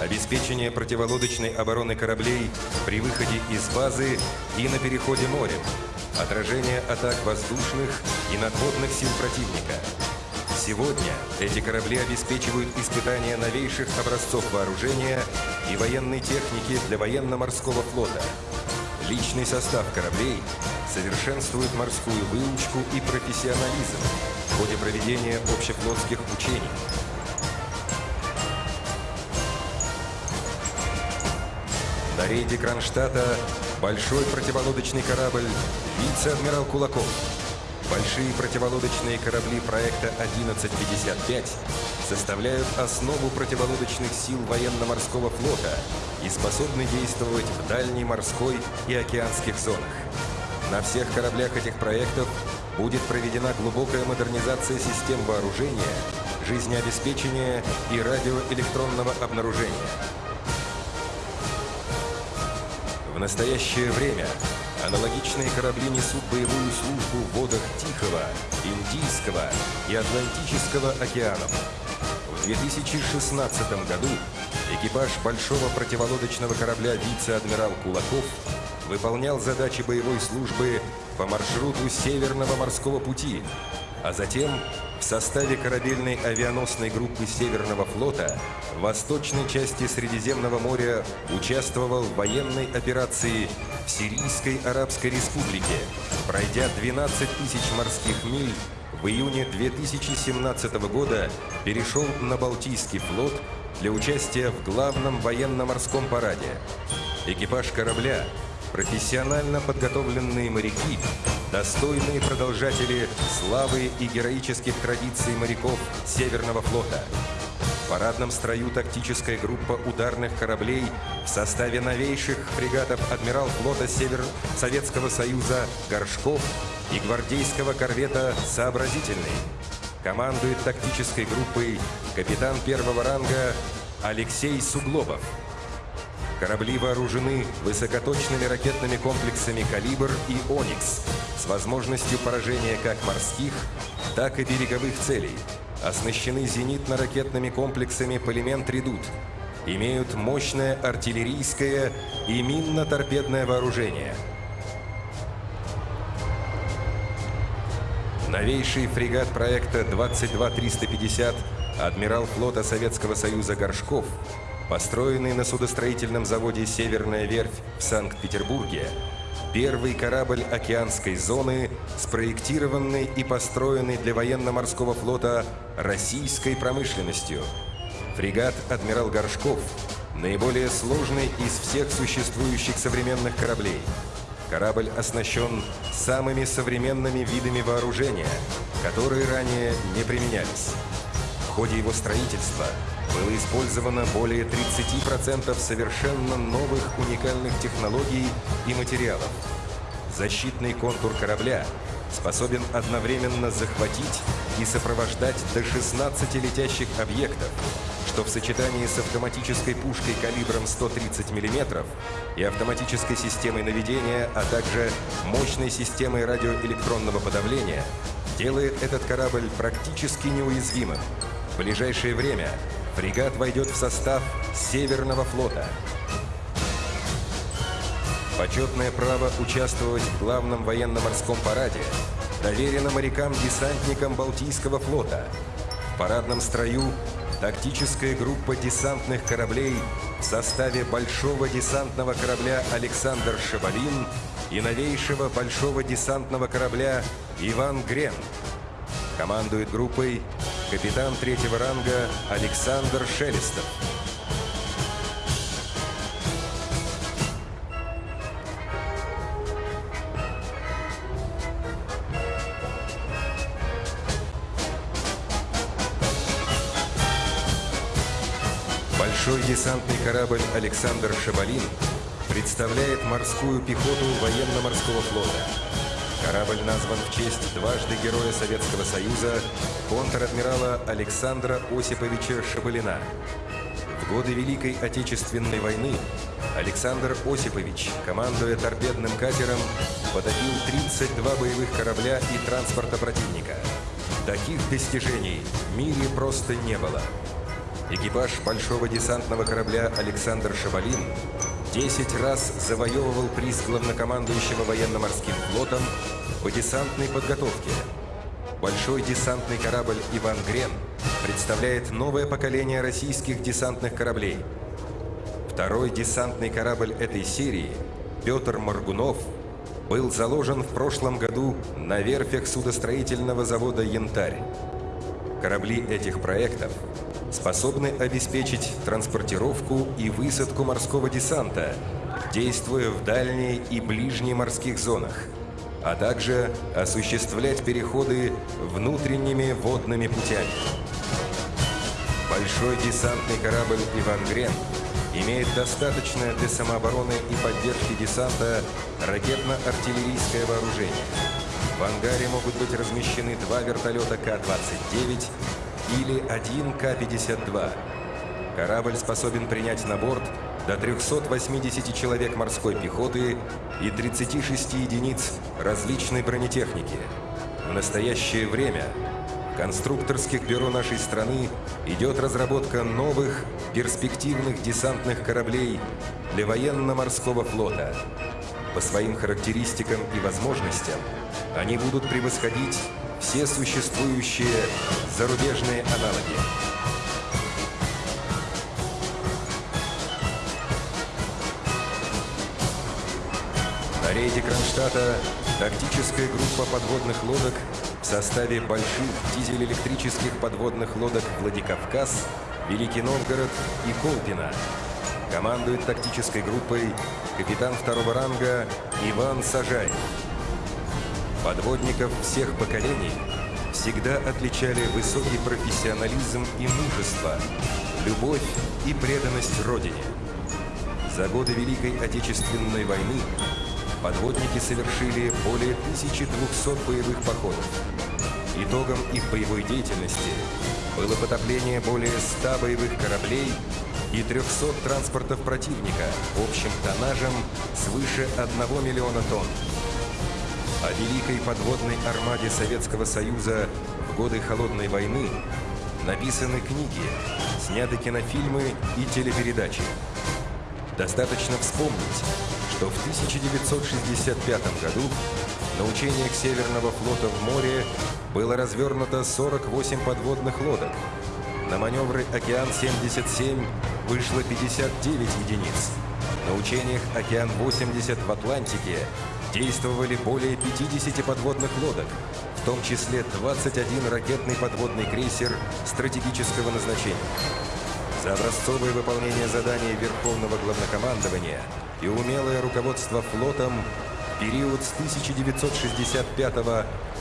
обеспечение противолодочной обороны кораблей при выходе из базы и на переходе морем, отражение атак воздушных и надводных сил противника. Сегодня эти корабли обеспечивают испытания новейших образцов вооружения и военной техники для военно-морского флота. Личный состав кораблей совершенствует морскую выучку и профессионализм в ходе проведения общефлотских учений. На рейде Кронштадта большой противолодочный корабль «Вице-адмирал Кулаков». Большие противолодочные корабли проекта 1155 составляют основу противолодочных сил военно-морского флота и способны действовать в дальней морской и океанских зонах. На всех кораблях этих проектов будет проведена глубокая модернизация систем вооружения, жизнеобеспечения и радиоэлектронного обнаружения. В настоящее время аналогичные корабли несут боевую службу в водах Тихого, Индийского и Атлантического океанов. В 2016 году экипаж большого противолодочного корабля «Вице-адмирал Кулаков» выполнял задачи боевой службы по маршруту Северного морского пути, а затем в составе корабельной авианосной группы Северного флота в восточной части Средиземного моря участвовал в военной операции в Сирийской Арабской Республике, пройдя 12 тысяч морских миль в июне 2017 года перешел на Балтийский флот для участия в главном военно-морском параде. Экипаж корабля профессионально подготовленные моряки, достойные продолжатели славы и героических традиций моряков Северного флота. В парадном строю тактическая группа ударных кораблей в составе новейших фрегатов адмирал флота Север Советского Союза Горшков и гвардейского корвета «Сообразительный». Командует тактической группой капитан первого ранга Алексей Суглобов. Корабли вооружены высокоточными ракетными комплексами «Калибр» и «Оникс» с возможностью поражения как морских, так и береговых целей. Оснащены зенитно-ракетными комплексами «Полимент Редут». Имеют мощное артиллерийское и минно-торпедное вооружение. Новейший фрегат проекта 22350 адмирал флота Советского Союза Горшков Построенный на судостроительном заводе «Северная верфь» в Санкт-Петербурге, первый корабль океанской зоны, спроектированный и построенный для военно-морского флота российской промышленностью. Фрегат «Адмирал Горшков» – наиболее сложный из всех существующих современных кораблей. Корабль оснащен самыми современными видами вооружения, которые ранее не применялись. В ходе его строительства было использовано более 30% совершенно новых уникальных технологий и материалов. Защитный контур корабля способен одновременно захватить и сопровождать до 16 летящих объектов, что в сочетании с автоматической пушкой калибром 130 мм и автоматической системой наведения, а также мощной системой радиоэлектронного подавления, делает этот корабль практически неуязвимым. В ближайшее время фрегат войдет в состав Северного флота. Почетное право участвовать в главном военно-морском параде доверено морякам-десантникам Балтийского флота. В парадном строю тактическая группа десантных кораблей в составе большого десантного корабля «Александр Шабалин» и новейшего большого десантного корабля «Иван Грен». Командует группой капитан третьего ранга Александр Шелестов. Большой десантный корабль «Александр Шабалин» представляет морскую пехоту военно-морского флота. Корабль назван в честь дважды Героя Советского Союза контр-адмирала Александра Осиповича Шабалина. В годы Великой Отечественной войны Александр Осипович, командуя торпедным катером, потопил 32 боевых корабля и транспорта противника. Таких достижений в мире просто не было. Экипаж большого десантного корабля «Александр Шабалин» 10 раз завоевывал приз главнокомандующего военно-морским флотом по десантной подготовке. Большой десантный корабль «Иван Грен» представляет новое поколение российских десантных кораблей. Второй десантный корабль этой серии, Петр Моргунов, был заложен в прошлом году на верфях судостроительного завода «Янтарь». Корабли этих проектов способны обеспечить транспортировку и высадку морского десанта, действуя в дальней и ближней морских зонах, а также осуществлять переходы внутренними водными путями. Большой десантный корабль «Иван Грен» имеет достаточное для самообороны и поддержки десанта ракетно-артиллерийское вооружение. В ангаре могут быть размещены два вертолета К-29 или один К-52. Корабль способен принять на борт до 380 человек морской пехоты и 36 единиц различной бронетехники. В настоящее время в конструкторских бюро нашей страны идет разработка новых перспективных десантных кораблей для военно-морского флота. По своим характеристикам и возможностям они будут превосходить все существующие зарубежные аналоги. Рейде Кронштадта тактическая группа подводных лодок в составе больших дизель-электрических подводных лодок «Владикавказ», «Великий Новгород» и «Колпино». Командует тактической группой капитан второго ранга Иван Сажаев. Подводников всех поколений всегда отличали высокий профессионализм и мужество, любовь и преданность Родине. За годы Великой Отечественной войны подводники совершили более 1200 боевых походов. Итогом их боевой деятельности было потопление более 100 боевых кораблей и 300 транспортов противника общим тоннажем свыше 1 миллиона тонн. О великой подводной армаде Советского Союза в годы Холодной войны написаны книги, сняты кинофильмы и телепередачи. Достаточно вспомнить, что в 1965 году на учениях Северного флота в море было развернуто 48 подводных лодок. На маневры «Океан-77» вышло 59 единиц. На учениях «Океан-80» в Атлантике действовали более 50 подводных лодок, в том числе 21 ракетный подводный крейсер стратегического назначения. За образцовое выполнение заданий Верховного Главнокомандования и умелое руководство флотом в период с 1965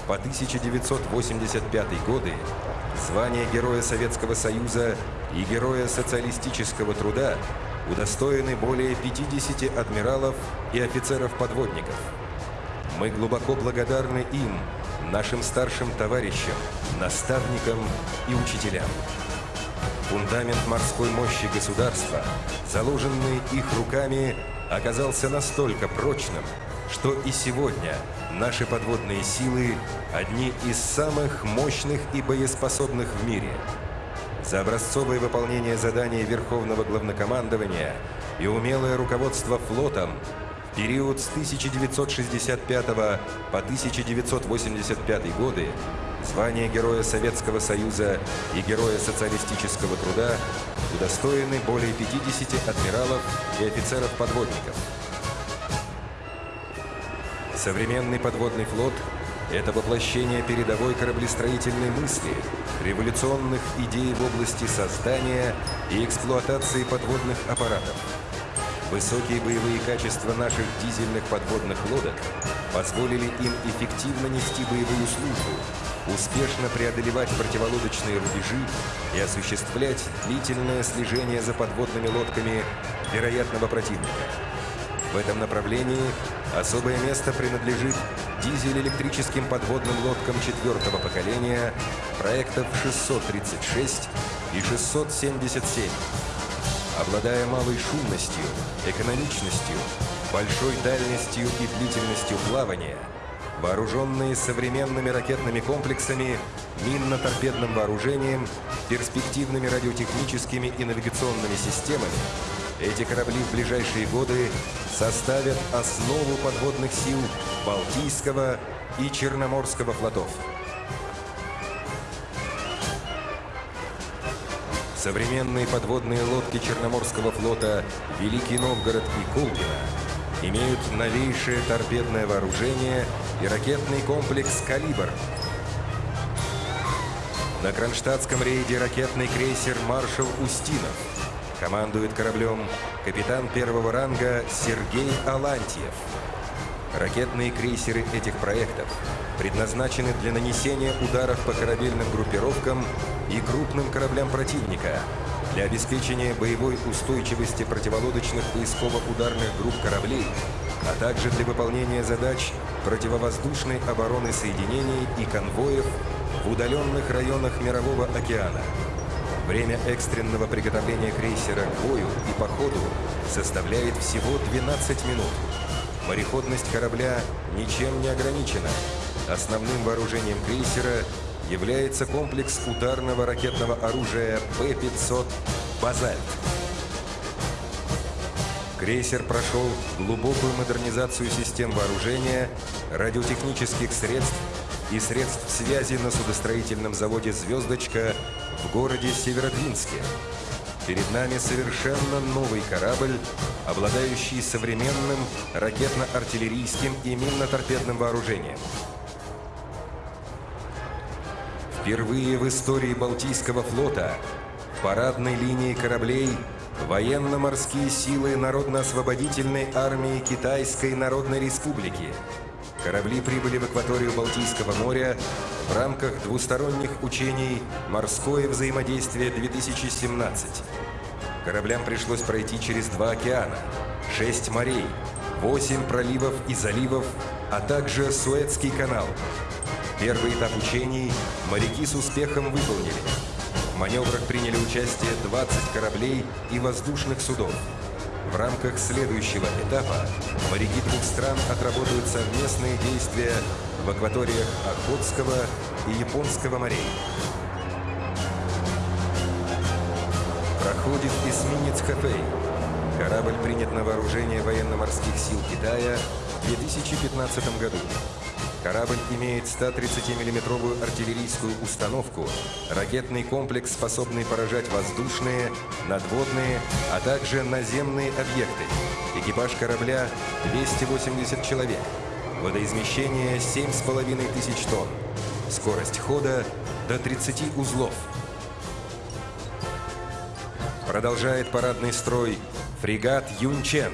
по 1985 годы звание Героя Советского Союза и Героя Социалистического Труда удостоены более 50 адмиралов и офицеров-подводников. Мы глубоко благодарны им, нашим старшим товарищам, наставникам и учителям. Фундамент морской мощи государства, заложенный их руками, оказался настолько прочным, что и сегодня наши подводные силы одни из самых мощных и боеспособных в мире. За образцовое выполнение заданий Верховного Главнокомандования и умелое руководство флотом в период с 1965 по 1985 годы звание Героя Советского Союза и Героя Социалистического Труда удостоены более 50 адмиралов и офицеров-подводников. Современный подводный флот – это воплощение передовой кораблестроительной мысли, революционных идей в области создания и эксплуатации подводных аппаратов. Высокие боевые качества наших дизельных подводных лодок позволили им эффективно нести боевую службу, успешно преодолевать противолодочные рубежи и осуществлять длительное слежение за подводными лодками вероятного противника. В этом направлении особое место принадлежит дизель-электрическим подводным лодкам четвертого поколения проектов 636 и 677. Обладая малой шумностью, экономичностью, большой дальностью и длительностью плавания, вооруженные современными ракетными комплексами, минно-торпедным вооружением, перспективными радиотехническими и навигационными системами, эти корабли в ближайшие годы составят основу подводных сил Балтийского и Черноморского флотов. Современные подводные лодки Черноморского флота «Великий Новгород» и «Колпино» имеют новейшее торпедное вооружение и ракетный комплекс «Калибр». На Кронштадтском рейде ракетный крейсер «Маршал Устинов» Командует кораблем капитан первого ранга Сергей Алантьев. Ракетные крейсеры этих проектов предназначены для нанесения ударов по корабельным группировкам и крупным кораблям противника, для обеспечения боевой устойчивости противолодочных поисково-ударных групп кораблей, а также для выполнения задач противовоздушной обороны соединений и конвоев в удаленных районах Мирового океана. Время экстренного приготовления крейсера к бою и походу составляет всего 12 минут. Мореходность корабля ничем не ограничена. Основным вооружением крейсера является комплекс ударного ракетного оружия П-500 «Базальт». Крейсер прошел глубокую модернизацию систем вооружения, радиотехнических средств и средств связи на судостроительном заводе «Звездочка» в городе Северодвинске. Перед нами совершенно новый корабль, обладающий современным ракетно-артиллерийским и минно-торпедным вооружением. Впервые в истории Балтийского флота парадной линии кораблей военно-морские силы Народно-освободительной армии Китайской Народной Республики – Корабли прибыли в акваторию Балтийского моря в рамках двусторонних учений «Морское взаимодействие-2017». Кораблям пришлось пройти через два океана, шесть морей, восемь проливов и заливов, а также Суэцкий канал. Первый этап учений моряки с успехом выполнили. В маневрах приняли участие 20 кораблей и воздушных судов. В рамках следующего этапа моряки двух стран отработают совместные действия в акваториях Охотского и Японского морей. Проходит эсминец Хэфэй. Корабль принят на вооружение военно-морских сил Китая в 2015 году. Корабль имеет 130-миллиметровую артиллерийскую установку, ракетный комплекс, способный поражать воздушные, надводные, а также наземные объекты. Экипаж корабля 280 человек. Водоизмещение 7,5 тысяч тонн. Скорость хода до 30 узлов. Продолжает парадный строй фрегат «Юнчен».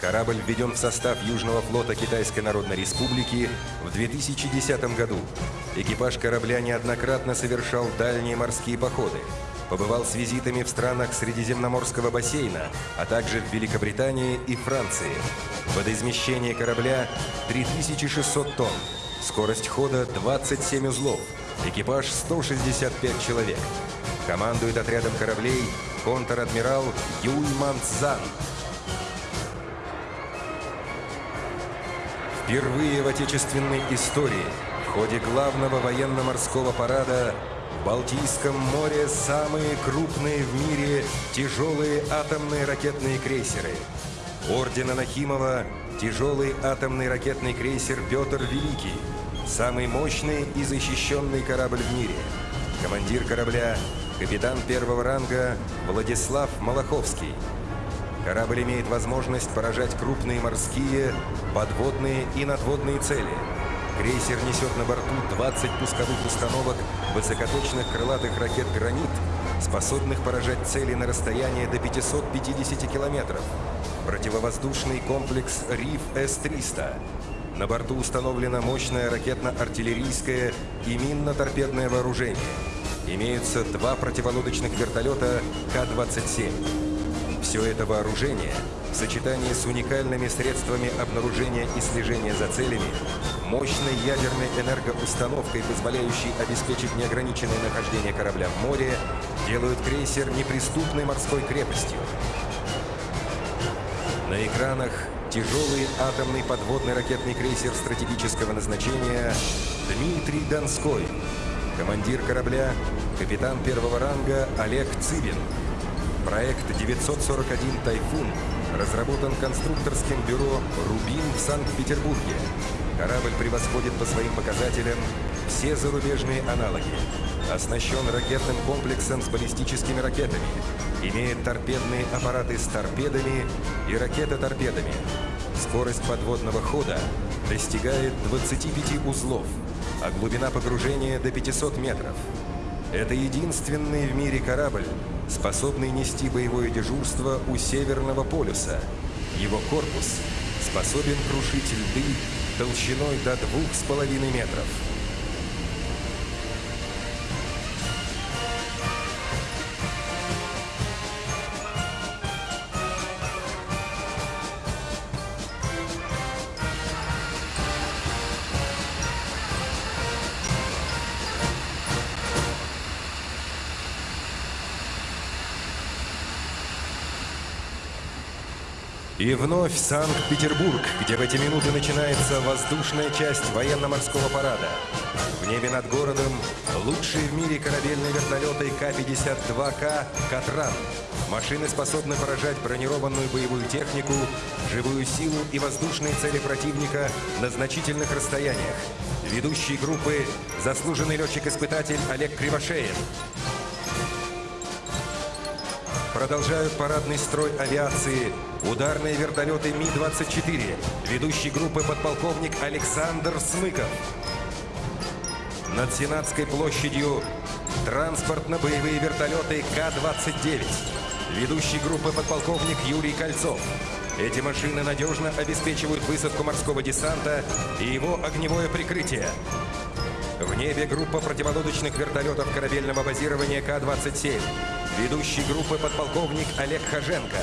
Корабль введен в состав Южного флота Китайской Народной Республики в 2010 году. Экипаж корабля неоднократно совершал дальние морские походы. Побывал с визитами в странах Средиземноморского бассейна, а также в Великобритании и Франции. Водоизмещение корабля 3600 тонн. Скорость хода 27 узлов. Экипаж 165 человек. Командует отрядом кораблей контр-адмирал Юй Манцзан. Впервые в отечественной истории в ходе главного военно-морского парада в Балтийском море самые крупные в мире тяжелые атомные ракетные крейсеры. Ордена Нахимова тяжелый атомный ракетный крейсер «Петр Великий», самый мощный и защищенный корабль в мире. Командир корабля – капитан первого ранга Владислав Малаховский. Корабль имеет возможность поражать крупные морские, подводные и надводные цели. Крейсер несет на борту 20 пусковых установок высокоточных крылатых ракет «Гранит», способных поражать цели на расстояние до 550 километров. Противовоздушный комплекс «Риф С-300». На борту установлено мощное ракетно-артиллерийское и минно-торпедное вооружение. Имеются два противолодочных вертолета К-27. Все это вооружение в сочетании с уникальными средствами обнаружения и слежения за целями, мощной ядерной энергоустановкой, позволяющей обеспечить неограниченное нахождение корабля в море, делают крейсер неприступной морской крепостью. На экранах тяжелый атомный подводный ракетный крейсер стратегического назначения Дмитрий Донской, командир корабля, капитан первого ранга Олег Цыбин, Проект 941 «Тайфун» разработан конструкторским бюро «Рубин» в Санкт-Петербурге. Корабль превосходит по своим показателям все зарубежные аналоги. Оснащен ракетным комплексом с баллистическими ракетами. Имеет торпедные аппараты с торпедами и ракеты-торпедами. Скорость подводного хода достигает 25 узлов, а глубина погружения до 500 метров. Это единственный в мире корабль, способный нести боевое дежурство у Северного полюса. Его корпус способен крушить льды толщиной до двух с половиной метров. И вновь Санкт-Петербург, где в эти минуты начинается воздушная часть военно-морского парада. В небе над городом лучшие в мире корабельные вертолеты К-52К «Катран». Машины способны поражать бронированную боевую технику, живую силу и воздушные цели противника на значительных расстояниях. Ведущий группы – заслуженный летчик-испытатель Олег Кривошеин. Продолжают парадный строй авиации ударные вертолеты Ми-24, ведущий группы подполковник Александр Смыков. Над Сенатской площадью транспортно-боевые вертолеты К-29, ведущий группы подполковник Юрий Кольцов. Эти машины надежно обеспечивают высадку морского десанта и его огневое прикрытие. В небе группа противолодочных вертолетов корабельного базирования К-27. Ведущий группы подполковник Олег Хаженко.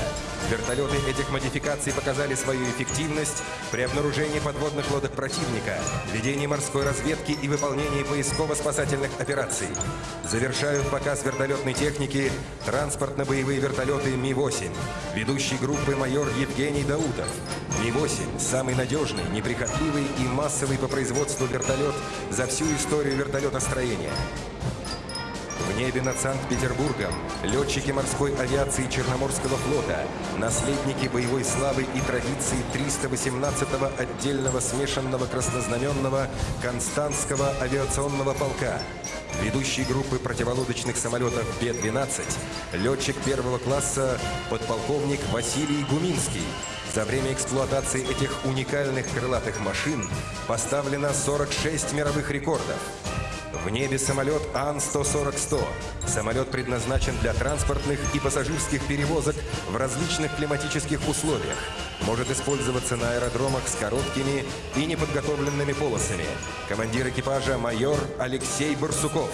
Вертолеты этих модификаций показали свою эффективность при обнаружении подводных лодок противника, ведении морской разведки и выполнении поисково-спасательных операций. Завершают показ вертолетной техники транспортно-боевые вертолеты Ми-8. Ведущий группы майор Евгений Даутов. Ми-8 – самый надежный, неприхотливый и массовый по производству вертолет за всю историю вертолетостроения. Небе над Санкт-Петербургом летчики морской авиации Черноморского флота, наследники боевой славы и традиций 318-го отдельного смешанного краснознаменного Константского авиационного полка, ведущий группы противолодочных самолетов Б-12, летчик первого класса подполковник Василий Гуминский. За время эксплуатации этих уникальных крылатых машин поставлено 46 мировых рекордов. В небе самолет Ан-140-100. Самолет предназначен для транспортных и пассажирских перевозок в различных климатических условиях. Может использоваться на аэродромах с короткими и неподготовленными полосами. Командир экипажа майор Алексей Барсуков.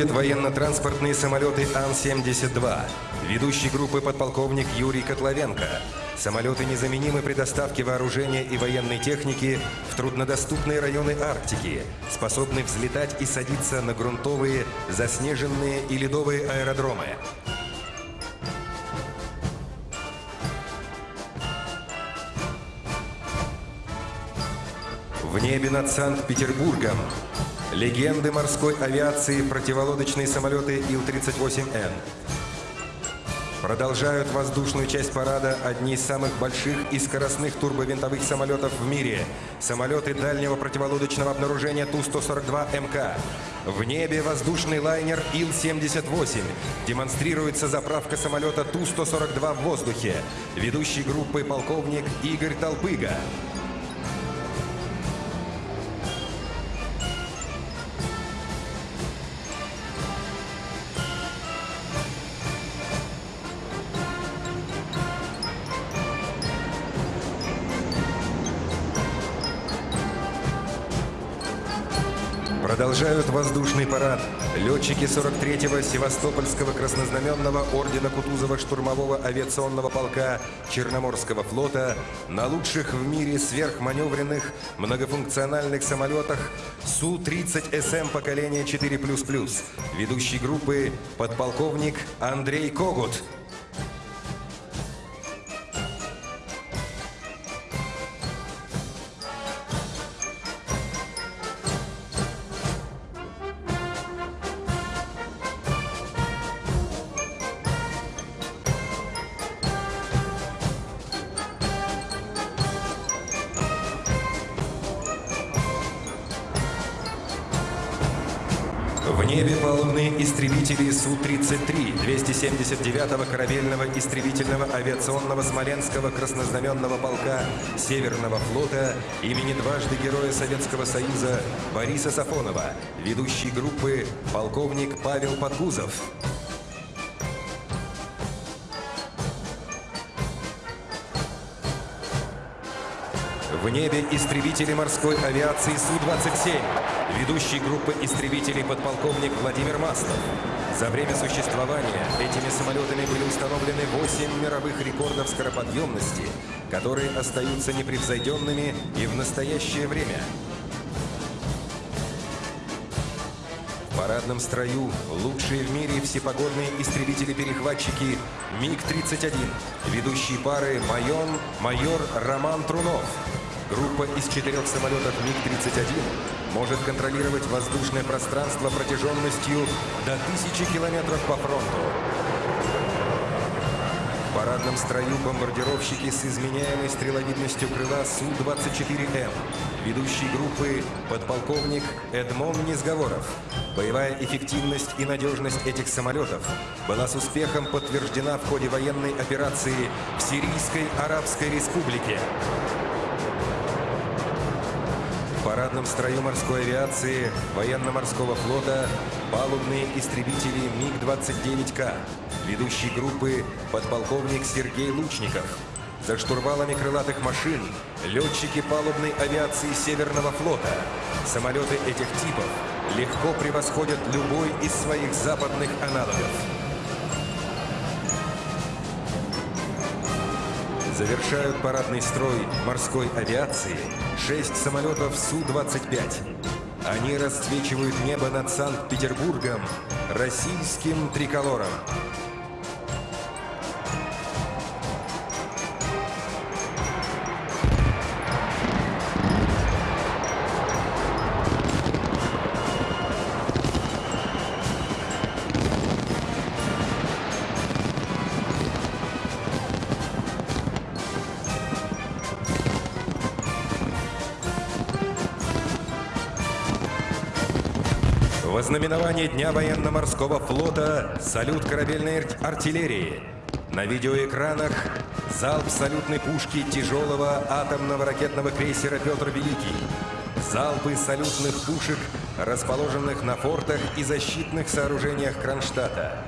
Проходят военно-транспортные самолеты Ан-72. Ведущий группы подполковник Юрий Котловенко. Самолеты незаменимы при доставке вооружения и военной техники в труднодоступные районы Арктики, способны взлетать и садиться на грунтовые, заснеженные и ледовые аэродромы. В небе над Санкт-Петербургом легенды морской авиации противолодочные самолеты Ил-38Н. Продолжают воздушную часть парада одни из самых больших и скоростных турбовинтовых самолетов в мире. Самолеты дальнего противолодочного обнаружения Ту-142МК. В небе воздушный лайнер Ил-78. Демонстрируется заправка самолета Ту-142 в воздухе. Ведущий группы полковник Игорь Толпыга. Продолжают воздушный парад летчики 43-го Севастопольского краснознаменного ордена Кутузова штурмового авиационного полка Черноморского флота на лучших в мире сверхманевренных многофункциональных самолетах Су-30СМ поколения 4++. Ведущий группы подполковник Андрей Когут. Су-33 279-го корабельного истребительного авиационного Смоленского краснознаменного полка Северного флота имени дважды Героя Советского Союза Бориса Сафонова, ведущий группы полковник Павел Подгузов. В небе истребители морской авиации Су-27. Ведущий группы истребителей подполковник Владимир Маслов. За время существования этими самолетами были установлены 8 мировых рекордов скороподъемности, которые остаются непревзойденными и в настоящее время. В парадном строю лучшие в мире всепогодные истребители-перехватчики МиГ-31, ведущие пары майор, майор Роман Трунов. Группа из четырех самолетов МиГ-31 может контролировать воздушное пространство протяженностью до тысячи километров по фронту. В парадном строю бомбардировщики с изменяемой стреловидностью крыла Су-24М. Ведущий группы подполковник Эдмон Низговоров. Боевая эффективность и надежность этих самолетов была с успехом подтверждена в ходе военной операции в Сирийской Арабской Республике. Парадном строю морской авиации военно-морского флота палубные истребители МиГ-29К. Ведущий группы подполковник Сергей Лучников. За штурвалами крылатых машин летчики палубной авиации Северного флота. Самолеты этих типов легко превосходят любой из своих западных аналогов. Завершают парадный строй морской авиации шесть самолетов Су-25. Они расцвечивают небо над Санкт-Петербургом российским триколором. Знаменование Дня военно-морского флота салют корабельной ар- артиллерии. На видеоэкранах залп салютной пушки тяжелого атомного ракетного крейсера «Петр Великий». Залпы салютных пушек, расположенных на фортах и защитных сооружениях Кронштадта.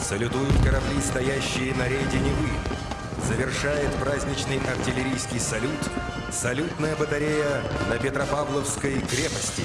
Салютуют корабли, стоящие на рейде Невы. Завершает праздничный артиллерийский салют салютная батарея на Петропавловской крепости.